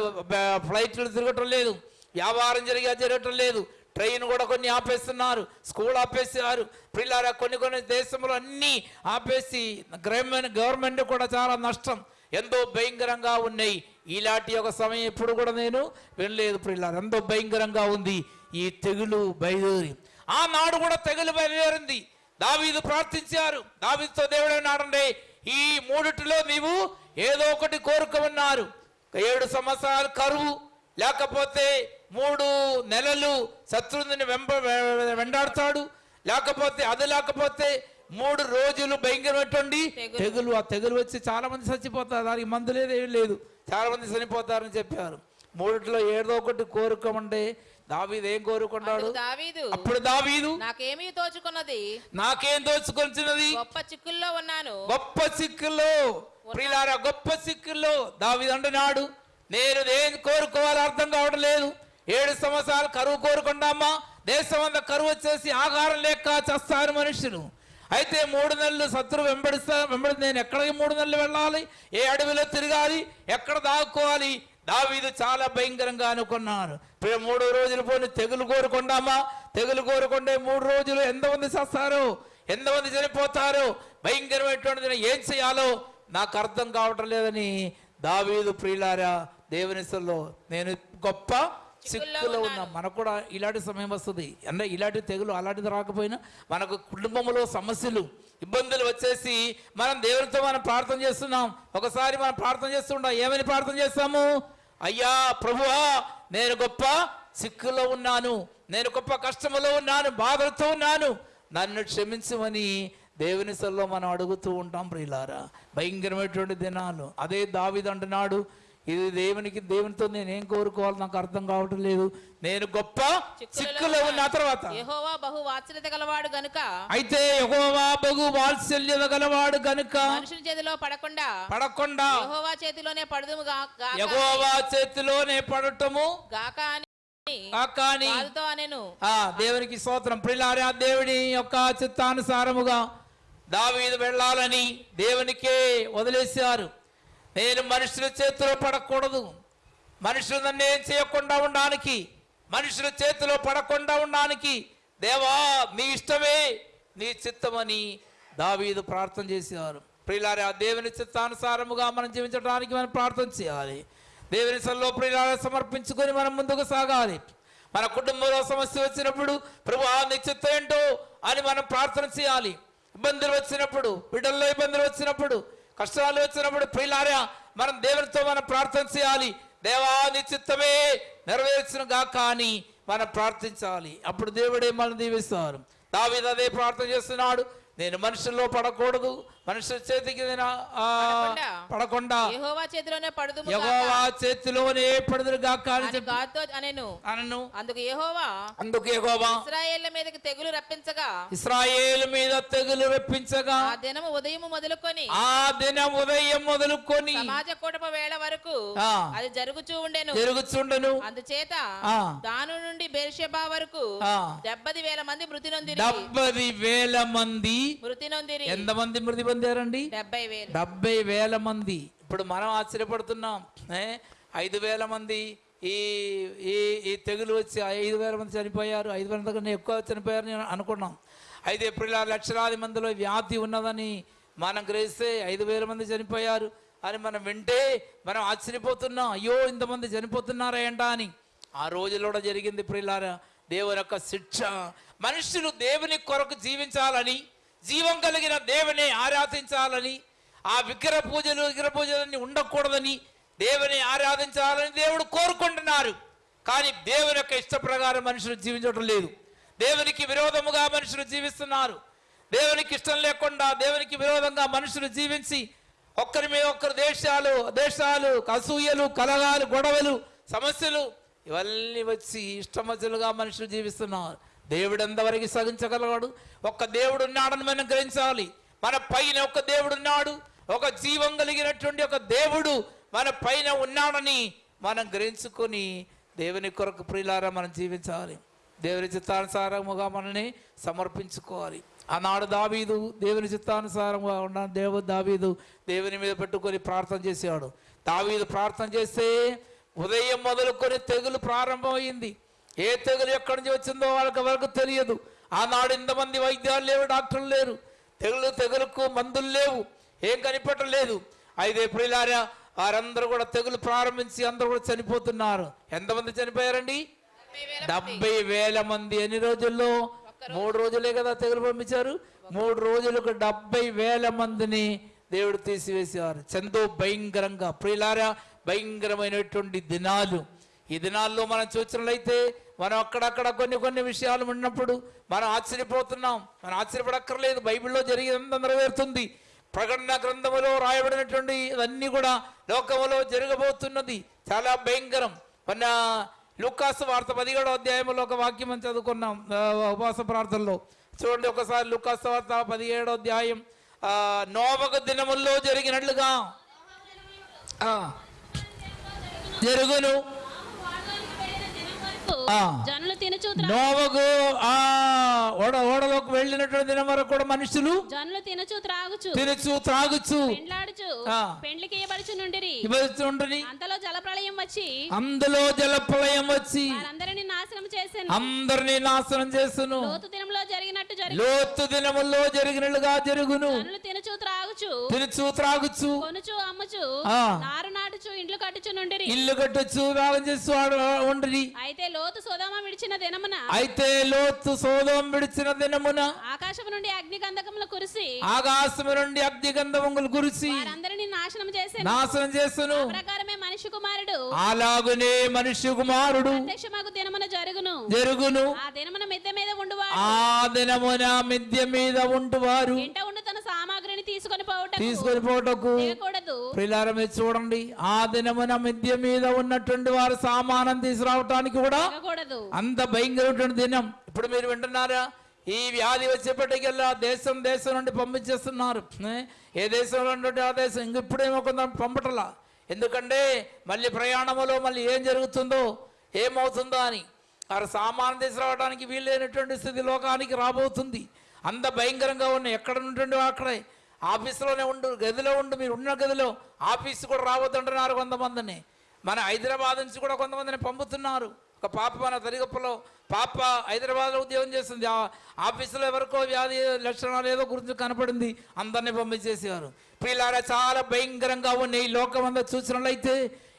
ఫ్లైట్లు తిరగటం లేదు. వ్యాపారం జరిగా జరగటం లేదు. ట్రైన్ కూడా కొన్ని ఆపేస్తున్నారు. స్కూల్ ఆపేసారు పిల్లారా కొన్ని కొన్ని దేశంలో అన్నీ ఆపేసి గవర్నమెంట్ గవర్నమెంట్ కూడా చాలా నష్టం. ఎంతో భయంకరంగా ఉన్నాయి. ఇలాంటి ఒక సమయం ఎప్పుడు కూడా నేను వినలేదు ఇలా ఎంతో భయంకరంగా ఉంది ఈ తెగులు బయలుదేరి. ఆనాడు కూడా తెగులు బయలుదేరింది. దావీదు ప్రార్థించారు. దావీదుతో దేవుడు అన్నాడండి ఈ మూడిటిలో నీవు ఏదో ఒకటి కోరుకోమన్నారు ఏడు సంవత్సరాలు కరువు లేకపోతే మూడు నెలలు శత్రువుని వెంబ వె- వెంటాడుతాడు. లేకపోతే అది లేకపోతే మూడు రోజులు భయంకరమైనటువంటి తెగులు. తెగులు. ఆ తెగులు వచ్చి చాలా మంది చచ్చిపోతారు. దానికి మందు లేదు ఏం లేదు. చాలా మంది చనిపోతారని చెప్పారు. మూడిట్లో ఏదో ఒకటి కోరుకోమంటే దావీదు ఏం కోరుకున్నాడు? దావీదు అప్పుడు దావీదు నాకేమీ తోచుకున్నది నాకేం దోచుకొచ్చినది గొప్ప చిక్కుల్లో ఉన్నాను. గొప్ప సిక్కుల్లో ప్రియులారా గొప్ప సిక్కుల్లో దావీదు అంటున్నాడు. నేను ఏం కోరుకోవాలో అర్థం కావడం లేదు. ఏడు సంవత్సరాలు కరువు కోరుకుంటామా? దేశం అంతా కరువు వచ్చేసి ఆహారం లేక చస్తారు మనుషులు. అయితే మూడు నెలలు శత్రువు వెంబడిస్తా వెంబడి నేను ఎక్కడికి మూడు నెలలు వెళ్ళాలి? ఏ అడవిలో తిరగాలి? ఎక్కడ దాక్కోవాలి? దావీదు చాలా భయంకరంగా అనుకున్నాను మూడు రోజులు పోయి తెగులు కోరుకుంటామా? తెగులు కోరుకుంటే మూడు రోజులు ఎంతమంది చస్తారు? ఎంతమంది చనిపోతారు? భయంకరమైనటువంటి ఏం చేయాలో నాకు అర్థం కావటం లేదని దావీదు ప్రియులారా దేవునిసల్లో నేను గొప్ప చిక్కులో ఉన్నా మనకు కూడా ఇలాంటి సమయం వస్తుంది. అంటే ఇలాంటి తెగులు అలాంటిది రాకపోయినా మనకు కుటుంబంలో సమస్యలు ఇబ్బందులు వచ్చేసి మనం దేవునితో మనం ప్రార్థన చేస్తున్నాం. ఒకసారి మనం ప్రార్థన చేస్తుంటాం ఏమని ప్రార్థన చేస్తాము? అయ్యా ప్రభువా నేను గొప్ప చిక్కులో ఉన్నాను. నేను గొప్ప కష్టములో ఉన్నాను బాధలతో ఉన్నాను. నన్ను క్షమించమని దేవుని సల్లో మనం అడుగుతూ ఉంటాం ప్రియులారా. భయంకరమైనటువంటి దినాలు. అదే దావిది అంటున్నాడు ఇది దేవునికి దేవునితో నేను ఏం కోరుకోవాలి? నాకు అర్థం కావటం లేదు. నేను గొప్ప చిక్కులో ఉన్న తర్వాత యెహోవా బహు వాత్సల్యత గలవాడు గనుక. అయితే యెహోవా బగు వాత్సల్యత గలవాడు గనుక మనుషుల చేతిలో పడకుండా పడకుండా యెహోవా చేతిలోనే పడదుము గాక యెహోవా చేతిలోనే పడటము గాక అని. కాని ఆ దేవునికి స్తోత్రం. ప్రిలారా దేవుని యొక్క చిత్తానుసారముగా దావీదు వెళ్ళాలని దేవునికే వదిలేశారు. నేను మనుషుల చేతిలో పడకూడదు. మనుషులు నన్ను ఏం చేయకుండా ఉండడానికి మనుషుల చేతిలో పడకుండా ఉండడానికి దేవా నీ ఇష్టమే నీ చిత్తమని దావీదు ప్రార్థన చేసేవారు. ప్రియులారా దేవుని చిత్తానుసారముగా మనం జీవించడానికి మనం ప్రార్థన చేయాలి. దేవుని సల్లో ప్రియులారా సమర్పించుకొని మనం ముందుకు సాగాలి. మన కుటుంబంలో సమస్య వచ్చినప్పుడు ప్రభు ఆ చిత్తం ఏంటో అని మనం ప్రార్థన చేయాలి. ఇబ్బందులు వచ్చినప్పుడు బిడ్డల్లో ఇబ్బందులు వచ్చినప్పుడు కష్టాలు వచ్చినప్పుడు ప్రియులారా మనం దేవునితో మనం ప్రార్థన చేయాలి. దేవా నీ చిత్తమే నెరవేర్చిన గాక అని మనం ప్రార్థించాలి. అప్పుడు దేవుడే మనం దీవిస్తారు. దావీదు అదే ప్రార్థన చేస్తున్నాడు. నేను మనుషుల్లో పడకూడదు. మనుషుల చేతికి పడకుండా. యెహోవా చేతిలోనే పడుదు యెహోవా చేతిలోనే పడుదురు గాక అనెను అనను అందుకు యెహోవా అందుకు యెహోవా ఇస్రాయేళ్ళ మీదకి తెగులు రప్పించగా ఇస్రాయేలు మీద తెగులు రప్పించగా ఆ దినము ఉదయం మొదలుకొని ఆ దినం ఉదయం మొదలుకొని సమాజ కూటమ వేళ వరకు. అది జరుగుచూ ఉండెను జరుగుచుండను అందుచేత. దాను నుండి బెర్షెబా వరకు. డెబ్బది వేల మంది మృతి నొందిరి డెబ్బది వేల మంది మృతి నొందిరి ఎంతమంది మృతి పొందారండి డెబ్బై వేలు. మంది. ఇప్పుడు మనం ఆశ్చర్యపడుతున్నాం? ఐదు వేల మంది ఈ ఈ ఈ తెగులు వచ్చి ఐదు వేల మంది చనిపోయారు ఐదు వేల కన్నా ఎక్కువ చనిపోయారు నేను అనుకున్నాం. అయితే ఇప్పుడు లక్షలాది మందిలో వ్యాధి ఉన్నదని మనం గ్రహిస్తే ఐదు వేల మంది చనిపోయారు అని మనం వింటే మనం ఆశ్చర్యపోతున్నాం. అయ్యో ఇంతమంది చనిపోతున్నారా ఏంటా అని. ఆ రోజులో కూడా జరిగింది ప్రియులారా దేవుని యొక్క శిక్ష. మనుషులు దేవుని కొరకు జీవించాలని జీవం కలిగిన దేవుని ఆరాధించాలని ఆ విగ్రహ పూజలు విగ్రహ పూజలన్నీ ఉండకూడదని దేవుని ఆరాధించాలని దేవుడు కోరుకుంటున్నారు. కానీ దేవుని యొక్క ఇష్ట ప్రకారం మనుషులు జీవించడం లేదు. దేవునికి విరోధముగా మనుషులు జీవిస్తున్నారు. దేవునికి ఇష్టం లేకుండా దేవునికి విరోధంగా మనుషులు జీవించి ఒక్కరి మీద ఒక్కరు దేశాలు దేశాలు అసూయలు కలగాలు గొడవలు సమస్యలు ఇవన్నీ వచ్చి ఇష్టమతులుగా మనుషులు జీవిస్తున్నారు. దేవుడు ఎంతవరకు సహించగలవాడు? ఒక్క దేవుడు ఉన్నాడని మనం గ్రహించాలి. మన పైన ఒక దేవుడు ఉన్నాడు ఒక జీవం కలిగినటువంటి ఒక దేవుడు మన పైన ఉన్నాడని మనం గ్రహించుకొని దేవుని కొరకు ప్రియులారా మనం జీవించాలి. దేవుని చిత్తానుసారముగా మనల్ని సమర్పించుకోవాలి. ఆనాడు దావీదు దేవుని చిత్తానుసారంగా ఉన్న దేవు దావీదు దేవుని మీద పెట్టుకొని ప్రార్థన చేసేవాడు. దావీదు ప్రార్థన చేస్తే ఉదయం మొదలుకొని తెగులు ప్రారంభమైంది. ఏ తెగులు ఎక్కడి నుంచి వచ్చిందో వాళ్ళకి వరకు తెలియదు. ఆనాడు ఇంతమంది వైద్యాలు లేవు డాక్టర్లు లేరు. తెగులు తెగులకు మందులు లేవు. ఏం కనిపెట్టలేదు అయితే ప్రియులారా వారందరూ కూడా తెగులు ప్రారంభించి అందరూ కూడా చనిపోతున్నారు. ఎంతమంది చనిపోయారండి? డెబ్బై వేల మంది. ఎన్ని రోజుల్లో? మూడు రోజులే కదా తెగులు పంపించారు. మూడు రోజులకు డెబ్బై వేల మందిని దేవుడు తీసివేసేవారు. చందో భయంకరంగా ప్రియులారా భయంకరమైనటువంటి దినాలు. ఈ దినాల్లో మనం చూసినట్లయితే మనం అక్కడక్కడ కొన్ని కొన్ని విషయాలు ఉన్నప్పుడు మనం ఆశ్చర్యపోతున్నాం. మనం ఆశ్చర్యపడక్కర్లేదు. బైబిల్లో జరిగినంత నెరవేరుతుంది. ప్రకటన గ్రంథములో రాయబడినటువంటి ఇవన్నీ కూడా లోకములో జరగబోతున్నది. చాలా భయంకరం. మొన్న లుకాసు వార్త పదిహేడో అధ్యాయంలో ఒక వాక్యం చదువుకున్నాం ఉపవాస ప్రార్థనలో. చూడండి ఒకసారి లుకాసు వార్త పదిహేడో అధ్యాయం. నోవక దినముల్లో జరిగినట్లుగా జరుగును. జనులు తినచూ నోవకు ఆ ఓడ ఓడలోకి వెళ్ళినటువంటి దినం వరకు కూడా మనుషులు జనులు తినచూ త్రాగుచు తినచ్చు త్రాగుచు. పెండ్లాడుచు. పెండ్లికి నుండిరి. అంతలో జలప్రళయం వచ్చి. అందులో జలప్రలయం వచ్చి. వారందరిని నాశనం చేసాను. అందరినీ నాశనం చేస్తును లోతు దినంలో జరిగినట్టు జరిగి. లోతు దినముల్లో జరిగినట్లుగా జరుగును. జనులు తినచూ త్రాగుచు తినచ్చు త్రాగుచు. కొనుచు అమ్ముచు. నారు నాటుచు ఇండ్లు కట్టుచు నుండిరి. ఇల్లు కట్టొచ్చు వేలం చేస్తూ ఉండరి అయితే లోతు సోదామ విడిచిన దినమున అయితే లోతు సోదం విడిచిన దినమున ఆకాశం నుండి అగ్ని గంధకములు కురిసి ఆకాశము నుండి అగ్నిగంధములు కురిసి వారందరిని నాశనం చేసాను. నాశనం చేస్తును ప్రకారమే మనిషి కుమారుడు. అలాగునే మనుష్య కుమారుడు ప్రత్యక్షమగు దినమున జరుగును. జరుగును. ఆ దినమున మిద్దె మీద ఉండువాడు ఆ దినమున మిద్య మీద ఉంటువారు ఇంట ఉండు తన సామాగ్రిని తీసుకొని పోవటకు తీసుకొని పోటకు దిగకూడదు ప్రిలారం మీరు చూడండి. ఆ దినమున మిద్య మీద ఉన్నటువంటి వారు సామానం తీసుకురావటానికి కూడా అంత భయంకరమైనటువంటి దినం. ఇప్పుడు మీరు వింటున్నారా? ఈ వ్యాధి వచ్చేప్పటికెల్లా దేశం దేశం నుండి పంపించేస్తున్నారు. ఏ? దేశంలో ఉంటే ఆ దేశం? ఇంక ఇప్పుడేమో కొంత పంపటలా. ఎందుకంటే మళ్ళీ ప్రయాణములో మళ్ళీ ఏం జరుగుతుందో ఏమవుతుందో అని. వారు సామాను తీసుకురావడానికి వీలైనటువంటి స్థితి లోకానికి రాబోతుంది. అంత భయంకరంగా ఉన్నాయి ఎక్కడ ఉంటుండో అక్కడే. ఆఫీసులోనే ఉండు గదిలో ఉండు మీరు ఉన్న గదిలో ఆఫీస్ కూడా రావద్దంటున్నారు కొంతమందిని. మన హైదరాబాద్ నుంచి కూడా కొంతమందిని పంపుతున్నారు. ఒక పాప మన తరిగప్పలో పాప హైదరాబాద్లో ఉద్యోగం చేస్తుంది. ఆ ఆఫీసులో ఎవరికో వ్యాధి లక్షణాలు ఏదో గురించి కనపడింది అందరినీ పంపించేసేవారు. పిల్లారా చాలా భయంకరంగా ఉన్నాయి ఈ లోకం అంతా చూసినట్లయితే.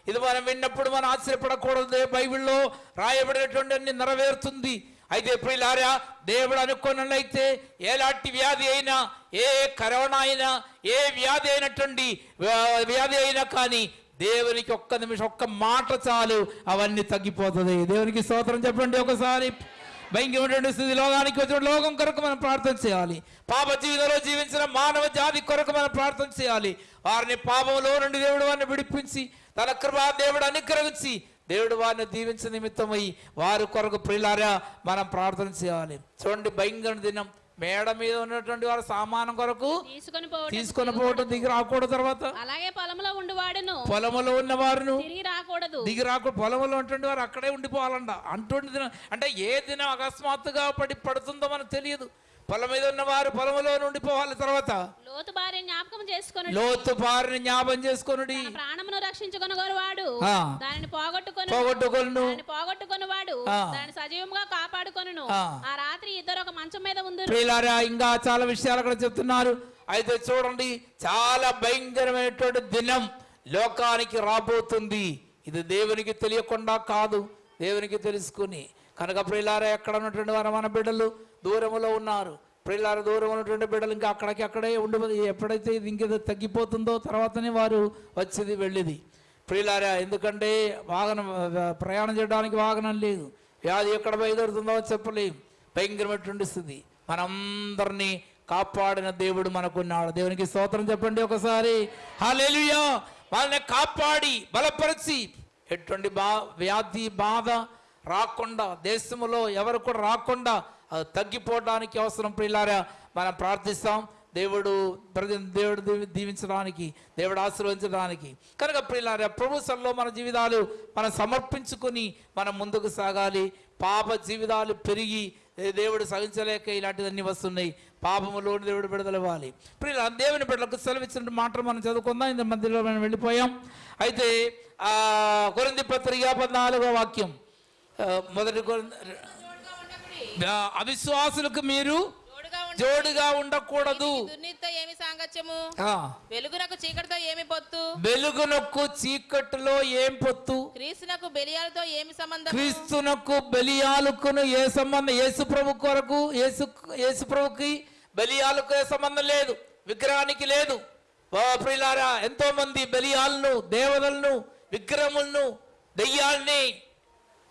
ఇది మనం విన్నప్పుడు మనం ఆశ్చర్యపడకూడదు. బైబిల్లో రాయబడినటువంటి అన్ని నెరవేరుతుంది. అయితే ప్రియులారా దేవుడు అనుకున్నట్లయితే ఎలాంటి వ్యాధి అయినా ఏ కరోనా అయినా ఏ వ్యాధి అయినటువంటి వ్యాధి అయినా కానీ దేవునికి ఒక్క నిమిషం ఒక్క మాట చాలు అవన్నీ తగ్గిపోతుంది. దేవునికి స్తోత్రం చెప్పండి ఒకసారి. భయంకరమైనటువంటి స్థితి లోకానికి వచ్చిన లోకం కొరకు మనం ప్రార్థన చేయాలి. పాప జీవితంలో జీవించిన మానవ జాతి కొరకు మనం ప్రార్థన చేయాలి. వారిని పాపంలో నుండి దేవుడు వారిని విడిపించి తన కృపా దేవుడు అనుగ్రహించి దేవుడు వారిని దీవించిన నిమిత్తమై వారి కొరకు ప్రిలారా మనం ప్రార్థన చేయాలి. చూడండి భయంకర దినం. మేడ మీద ఉన్నటువంటి వారి సామానం కొరకు తీసుకొని తీసుకొని పోవటం దిగి రాకూడదు తర్వాత. అలాగే పొలంలో ఉండువాడును పొలములో ఉన్న వారును తిరిగి రాకూడదు. దిగి రాకుండా పొలంలో ఉంటుండే వారు అక్కడే ఉండిపోవాలంట. దినం అంటే ఏ దినం అకస్మాత్తుగా పడి పడుతుందో మనకు తెలియదు. పొలం మీద ఉన్నవారు పొలంలో ఉండిపోవాలి తర్వాత. లోతు భార్య జ్ఞాపకం చేసుకొని లోతు బారిని జ్ఞాపం చేసుకొనుడి. తన ప్రాణమును రక్షించుకొనగోరు వాడు. దానిని పోగొట్టుకొని పోగొట్టుకొను పోగొట్టుకొని వాడు. దాన్ని సజీవంగా కాపాడుకొనును. ఆ. రాత్రి ఇద్దరు ఒక మంచం మీద ప్రియులారా ఇంకా చాలా విషయాలు అక్కడ చెప్తున్నారు. అయితే చూడండి చాలా భయంకరమైనటువంటి దినం లోకానికి రాబోతుంది. ఇది దేవునికి తెలియకుండా కాదు. దేవునికి తెలుసుకుని. కనుక ప్రియులారా ఎక్కడ ఉన్నటువంటి వారు మన బిడ్డలు? దూరంలో ఉన్నారు. పిల్లల దూరం ఉన్నటువంటి బిడ్డలు ఇంకా అక్కడికి అక్కడే ఉండి ఎప్పుడైతే ఇది ఇంకేదో తగ్గిపోతుందో తర్వాతనే వారు వచ్చేది వెళ్ళేది. ప్రియులారా ఎందుకంటే వాహనం ప్రయాణం చేయడానికి వాహనం లేదు. వ్యాధి ఎక్కడ బయలుదేరుతుందో చెప్పలేం. భయంకరమైనటువంటి స్థితి. మనందరినీ కాపాడిన దేవుడు మనకున్నాడు. దేవునికి స్తోత్రం చెప్పండి ఒకసారి. హల్లెలూయా! వాళ్ళని కాపాడి బలపరిచి. ఎటువంటి బా వ్యాధి బాధ రాకుండా దేశంలో ఎవరు కూడా రాకుండా అది తగ్గిపోవడానికి అవసరం ప్రియులారా మనం ప్రార్థిస్తాం. దేవుడు ప్రతి దేవుడు దీవి- దీవించడానికి దేవుడు ఆశీర్వదించడానికి. కనుక ప్రియులారా ప్రభు సల్లో మన జీవితాలు మనం సమర్పించుకొని మనం ముందుకు సాగాలి. పాప జీవితాలు పెరిగి దేవుడు సహించలేక ఇలాంటివన్నీ వస్తున్నాయి. పాపములోని దేవుడు విడుదలవ్వాలి ప్రియుల దేవుని బిడ్డలకు సెలవిచ్చినట్టు మాటలు మనం చదువుకుందాం. ఇంత మధ్యలో మనం వెళ్ళిపోయాం. అయితే కొరింది పత్రిక పద్నాలుగో వాక్యం. మొదటి కొరింథీ- అవిశ్వాసులకు మీరు జోడుగా ఉండకూడదు. ఏమి సాంగత్యము? వెలుగునకు చీకటితో ఏమి పొత్తు? వెలుగునొక్కు చీకటిలో ఏం పొత్తు? క్రీస్తునకు బెలియాలతో ఏమి సంబంధం క్రీస్తునకు బలియాలుకును ఏ సంబంధం యేసు ప్రభు కొరకు యేసు యేసు ప్రభుకి బలియాలకు ఏ సంబంధం లేదు విగ్రహానికి లేదు. ఓ ప్రియులారా ఎంతో మంది బలియాలను దేవతలను విగ్రహములను దెయ్యాల్ని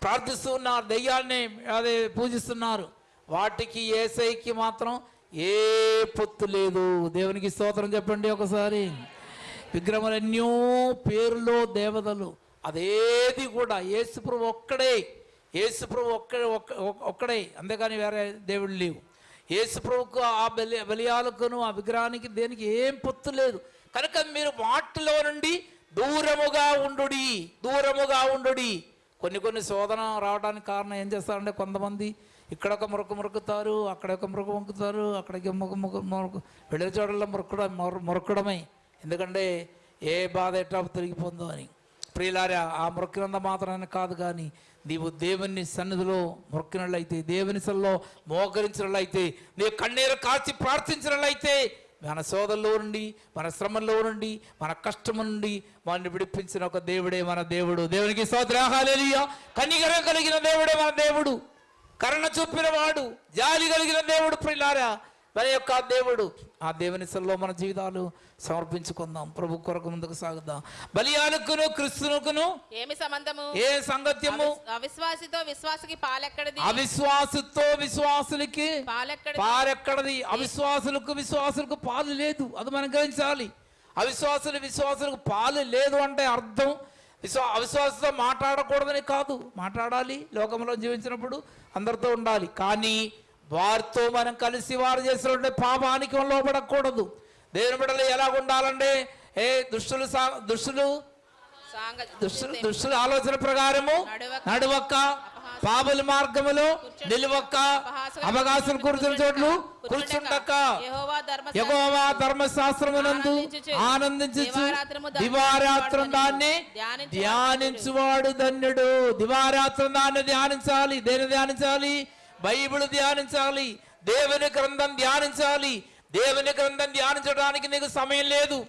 ప్రార్థిస్తూ ఉన్నారు దెయ్యాల్ని అదే పూజిస్తున్నారు. వాటికి ఏసైకి మాత్రం ఏ పొత్తు లేదు. దేవునికి స్తోత్రం చెప్పండి ఒకసారి. విగ్రహములు ఎన్నో పేరులో దేవతలు. అదేది కూడా యేసుప్రభు ఒక్కడే. యేసుప్రభు ఒక్కడే ఒక్క- ఒక్కడే. అంతేకాని వేరే దేవుడు లేవు. యేసుప్రభుకు ఆ బలి బలియాలకును ఆ విగ్రహానికి దేనికి ఏం పొత్తు లేదు. కనుక మీరు వాటిలో నుండి దూరముగా ఉండుడి. దూరముగా ఉండుడి. కొన్ని కొన్ని శోధన రావడానికి కారణం ఏం చేస్తారంటే కొంతమంది ఇక్కడ ఒక మురుకు మురుకుతారు అక్కడ ఒక మురుకు మొక్కుతారు అక్కడికి మురుకు మురుకు మురుకు వెళ్ళే చోటల్లో మురుకుడ మొర- ఎందుకంటే ఏ బాధ ఎట్లా తిరిగిపోతుందో అని. ప్రియులారా ఆ మొక్కినంత మాత్రమే కాదు కానీ నీవు దేవుని సన్నిధిలో మొక్కినట్లయితే దేవుని సన్నిలో మోకరించినట్లయితే నీ కన్నీరు కాచి ప్రార్థించినట్లయితే మన సోదరులో నుండి మన శ్రమల్లో నుండి మన కష్టం నుండి వాడిని విడిపించిన ఒక దేవుడే మన దేవుడు. దేవునికి సోదరాహాలేలియా కనికరం కలిగిన దేవుడే మన దేవుడు. కరుణ చూపిన వాడు. జాలి కలిగిన దేవుడు ప్రిలారా మన యొక్క దేవుడు. ఆ దేవుని సల్లో మన జీవితాలు సమర్పించుకుందాం. ప్రభు కొరకు ముందుకు సాగుదాం. బలియానుకును క్రిస్తునుకును. ఏమి సంబంధము? ఏ సంగత్యము? అవిశ్వాసితో విశ్వాసకి పాలెక్కడిది? అవిశ్వాసతో విశ్వాసులకి పాలెక్కడిది? పారెక్కడది అవిశ్వాసులకు విశ్వాసులకు పాలు లేదు. అది మనం గ్రహించాలి అవిశ్వాసులు విశ్వాసులకు పాలు లేదు అంటే అర్థం. విశ్వా అవిశ్వాసంతో మాట్లాడకూడదని కాదు. మాట్లాడాలి. లోకంలో జీవించినప్పుడు అందరితో ఉండాలి. కానీ వారితో మనం కలిసి వారు చేసినటువంటి పాపానికి లోపడకూడదు. దేవుని బిడ్డలు ఎలా ఉండాలంటే ఏ దుష్టులు దుష్టులు? దుష్టులు దుష్టుల. ఆలోచన ప్రకారము నడవక, నడువక్క పాపల మార్గములో నిలువక్క అవకాశం కూర్చున్న చోట్లు ధర్మ యెహోవా ధర్మశాస్త్రమునందు ఆనందించు దివారాత్రం దాన్ని ధ్యానించువాడు ధన్యుడు. దివారాత్రం దాన్ని ధ్యానించాలి దేని ధ్యానించాలి? బైబిల్ ధ్యానించాలి. దేవుని గ్రంథం ధ్యానించాలి. దేవుని గ్రంథం ధ్యానించడానికి నీకు సమయం లేదు.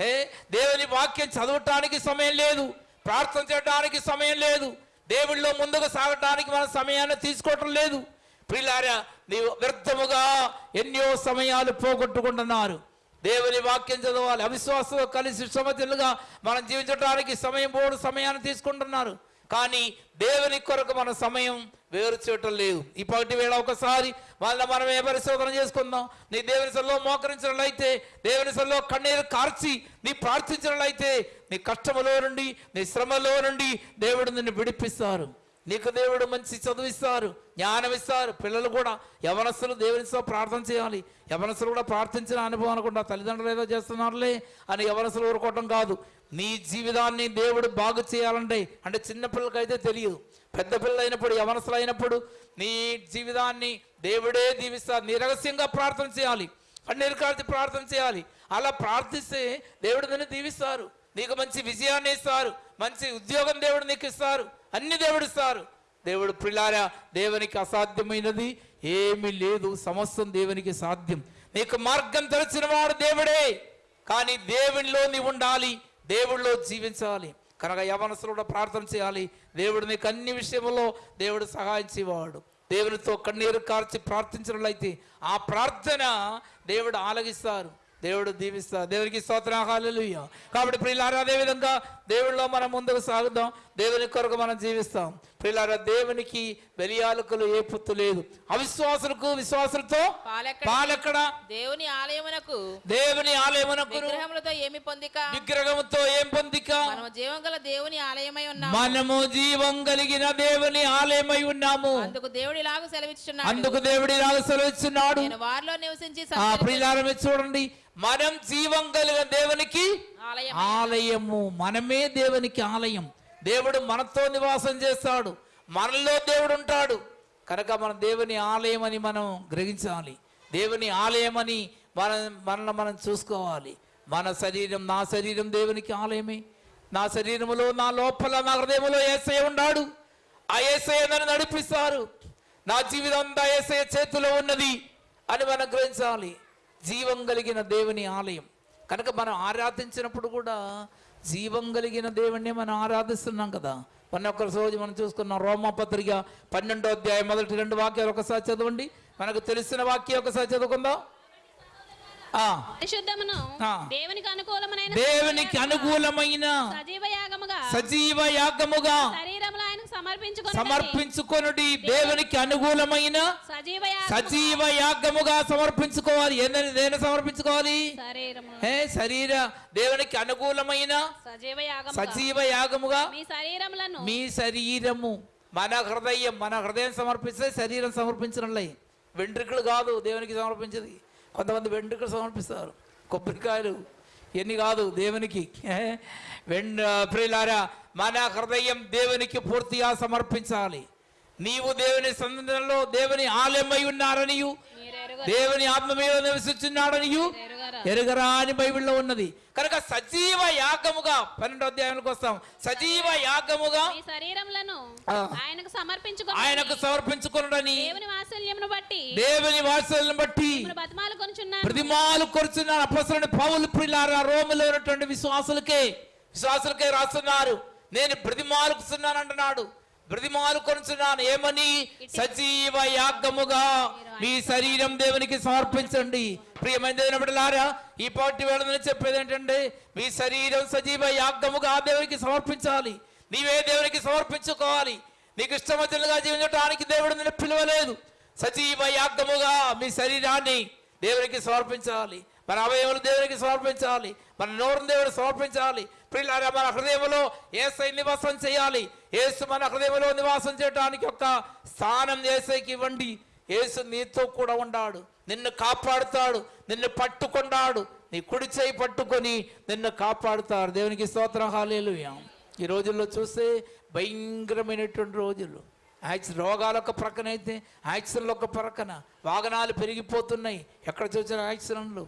ఏ? దేవుని వాక్యం చదవటానికి సమయం లేదు. ప్రార్థన చేయడానికి సమయం లేదు. దేవుళ్ళలో ముందుకు సాగటానికి మన సమయాన్ని తీసుకోవటం లేదు. ప్రిలారా నీవు వ్యర్థముగా ఎన్నో సమయాలు పోగొట్టుకుంటున్నారు. దేవుని వాక్యం చదవాలి. అవిశ్వాసంతో కలిసి సమతులుగా మనం జీవించడానికి సమయం పోడు సమయాన్ని తీసుకుంటున్నారు. కానీ దేవుని కొరకు మన సమయం వేరు చేయటం లేదు. ఇప్పటి వేళ ఒకసారి వాళ్ళ మనం ఏ పరిశోధన చేసుకుందాం. నీ దేవుని సల్లో మోకరించినట్లయితే దేవుని సల్లో కన్నీరు కార్చి నీ ప్రార్థించినట్లయితే నీ కష్టములో నుండి నీ శ్రమలో నుండి దేవుడు నిన్ను విడిపిస్తారు. నీకు దేవుడు మంచి చదువిస్తారు జ్ఞానం ఇస్తారు పిల్లలు కూడా యవనస్తులు దేవునితో ప్రార్థన చేయాలి. యవనస్తులు కూడా ప్రార్థించిన అనుభవం అనుకుంటా తల్లిదండ్రులు ఏదో చేస్తున్నారులే అని యవనస్తులు ఊరుకోవటం కాదు. నీ జీవితాన్ని దేవుడు బాగు చేయాలంటే అంటే చిన్నపిల్లకైతే తెలియదు. పెద్ద పిల్లలు అయినప్పుడు యవనస్తులు అయినప్పుడు నీ జీవితాన్ని దేవుడే దీవిస్తారు. నీ రహస్యంగా ప్రార్థన చేయాలి. కన్నీరు ప్రార్థన చేయాలి. అలా ప్రార్థిస్తే దేవుడు నిన్ను దీవిస్తారు. నీకు మంచి విజయాన్ని ఇస్తారు. మంచి ఉద్యోగం దేవుడు నీకు ఇస్తారు. అన్ని దేవుడు ఇస్తారు. దేవుడు పిల్లారా దేవునికి అసాధ్యమైనది ఏమీ లేదు. సమస్తం దేవునికి సాధ్యం. నీకు మార్గం తెలిసిన వాడు దేవుడే. కానీ దేవునిలో నీవు ఉండాలి. దేవుడిలో జీవించాలి. కనుక యవనసులు కూడా ప్రార్థన చేయాలి. దేవుడు నీకు అన్ని విషయంలో దేవుడు సహాయించేవాడు దేవునితో కన్నీరు కార్చి ప్రార్థించినట్లయితే ఆ ప్రార్థన దేవుడు ఆలగిస్తారు దేవుడు దీవిస్తారు దేవునికి స్తోత్రం. హల్లెలూయా. కాబట్టి ప్రియులారా అదేవిధంగా దేవుడిలో మనం ముందుకు సాగుదాం. దేవుని కొరకు మనం జీవిస్తాం. ప్రియులారా దేవునికి బలియాలకులు ఏ పుత్తు లేదు. అవిశ్వాసులకు విశ్వాసులతో పాలెక్కడ? దేవుని ఆలయమునకు. దేవుని ఆలయమునకు విగ్రహములతో ఏమి పొందిక? విగ్రహముతో ఏం పొందిక? మనము జీవం గల దేవుని ఆలయమై ఉన్నాము. మనము జీవం కలిగిన దేవుని ఆలయమై ఉన్నాము. అందుకు దేవుడు ఇలాగ సెలవిచ్చుచున్నాడు. అందుకు దేవుడి సెలవిస్తున్నాడు నేను వారిలో నివసించి ఆ మీరు చూడండి. మనం జీవం కలిగిన దేవునికి ఆలయం ఆలయము. మనమే దేవునికి ఆలయం. దేవుడు మనతో నివాసం చేస్తాడు. మనలో దేవుడు ఉంటాడు. కనుక మన దేవుని ఆలయం అని మనం గ్రహించాలి. దేవుని ఆలయం అని మన మనల్ని మనం చూసుకోవాలి. మన శరీరం నా శరీరం దేవునికి ఆలయమే. నా శరీరములో నా లోపల నా హృదయంలో ఏసై ఉన్నాడు. ఆ ఏసై నన్ను నడిపిస్తారు. నా జీవితం అంతా ఏసై చేతిలో ఉన్నది అని మనం గ్రహించాలి. జీవం కలిగిన దేవుని ఆలయం. కనుక మనం ఆరాధించినప్పుడు కూడా జీవం కలిగిన దేవుణ్ణి మనం ఆరాధిస్తున్నాం కదా. మొన్న ఒక్క రోజు మనం చూసుకున్నాం రోమా పత్రిక పన్నెండో అధ్యాయం మొదటి రెండు వాక్యాలు ఒకసారి చదవండి. మనకు తెలిసిన వాక్యం ఒకసారి చదువుకుందాం. దేవునికి అనుకూలమైన సజీవ యాగముగా సమర్పించుకొని సమర్పించుకొనుడి దేవునికి అనుకూలమైన సజీవ యాగముగా సజీవ యాగముగా సమర్పించుకోవాలి. ఏందని దేని సమర్పించుకోవాలి? ఏ శరీర దేవునికి అనుకూలమైన సజీవ యాగముగా. సజీవ యాగముగా మీ శరీరములను. మీ శరీరము. మన హృదయం మన హృదయం సమర్పిస్తే శరీరం సమర్పించడంలే. వెంట్రుకలు కాదు దేవునికి సమర్పించేది. కొంతమంది వెంట్రుకలు సమర్పిస్తారు. కొబ్బరికాయలు ఎన్ని కాదు దేవునికి. ప్రియులారా మన హృదయం దేవునికి పూర్తిగా సమర్పించాలి. నీవు దేవుని సన్నిధిలో దేవుని ఆలయమై ఉన్నారనియు దేవుని ఆత్మ మీద నివసించున్నాడనియు ఎరుగరా? అని బైబిల్లో ఉన్నది. కనుక సజీవ యాగముగా పన్నెండో అధ్యాయానికి వస్తాం. సజీవ యాగముగా శరీరములను. ఆయనకు సమర్పించుకున్నాడని దేవుని వాత్సల్యమును బట్టి దేవుని వాత్సల్యం బట్టి మిమ్మల్ని బతిమాలు కొనుచున్నాను. ప్రతిమాలు కొరుచున్నారు అపసరుని పౌలు ప్రిలారా రోమిలో ఉన్నటువంటి విశ్వాసులకే విశ్వాసులకే రాస్తున్నారు. నేను బ్రతిమాలుకుతున్నాను అంటున్నాడు. బ్రతిమాలు కొనుచున్నాను. ఏమని? సజీవ యాగముగా మీ శరీరం దేవునికి సమర్పించండి. ప్రియమైన దేవుని బిడ్డలారా ఈ పాటి వేళ చెప్పేది ఏంటంటే మీ శరీరం సజీవ యాగముగా దేవునికి సమర్పించాలి. నీవే దేవునికి సమర్పించుకోవాలి. నీకు ఇష్టమతులుగా జీవించడానికి దేవుడు నిన్ను పిలవలేదు. సజీవ యాగముగా మీ శరీరాన్ని దేవునికి సమర్పించాలి. మన అవయవులు దేవునికి సమర్పించాలి. మన నోరును దేవుడు సమర్పించాలి. ప్రియులారా మన హృదయంలో ఏసై నివాసం చేయాలి? ఏసు మన హృదయంలో నివాసం చేయడానికి ఒక స్థానం ఏసైకి ఇవ్వండి. ఏసు నీతో కూడా ఉన్నాడు నిన్ను కాపాడుతాడు. నిన్ను పట్టుకున్నాడు. నీ కుడి చేయి పట్టుకొని నిన్ను కాపాడుతాడు. దేవునికి స్తోత్రం. హాలేలు ఈ రోజుల్లో చూస్తే భయంకరమైనటువంటి రోజులు. యాక్సి రోగాలు ఒక ప్రక్కన అయితే యాక్సిడెంట్లు ఒక ప్రక్కన వాహనాలు పెరిగిపోతున్నాయి. ఎక్కడ చూసిన యాక్సిడెంట్లు.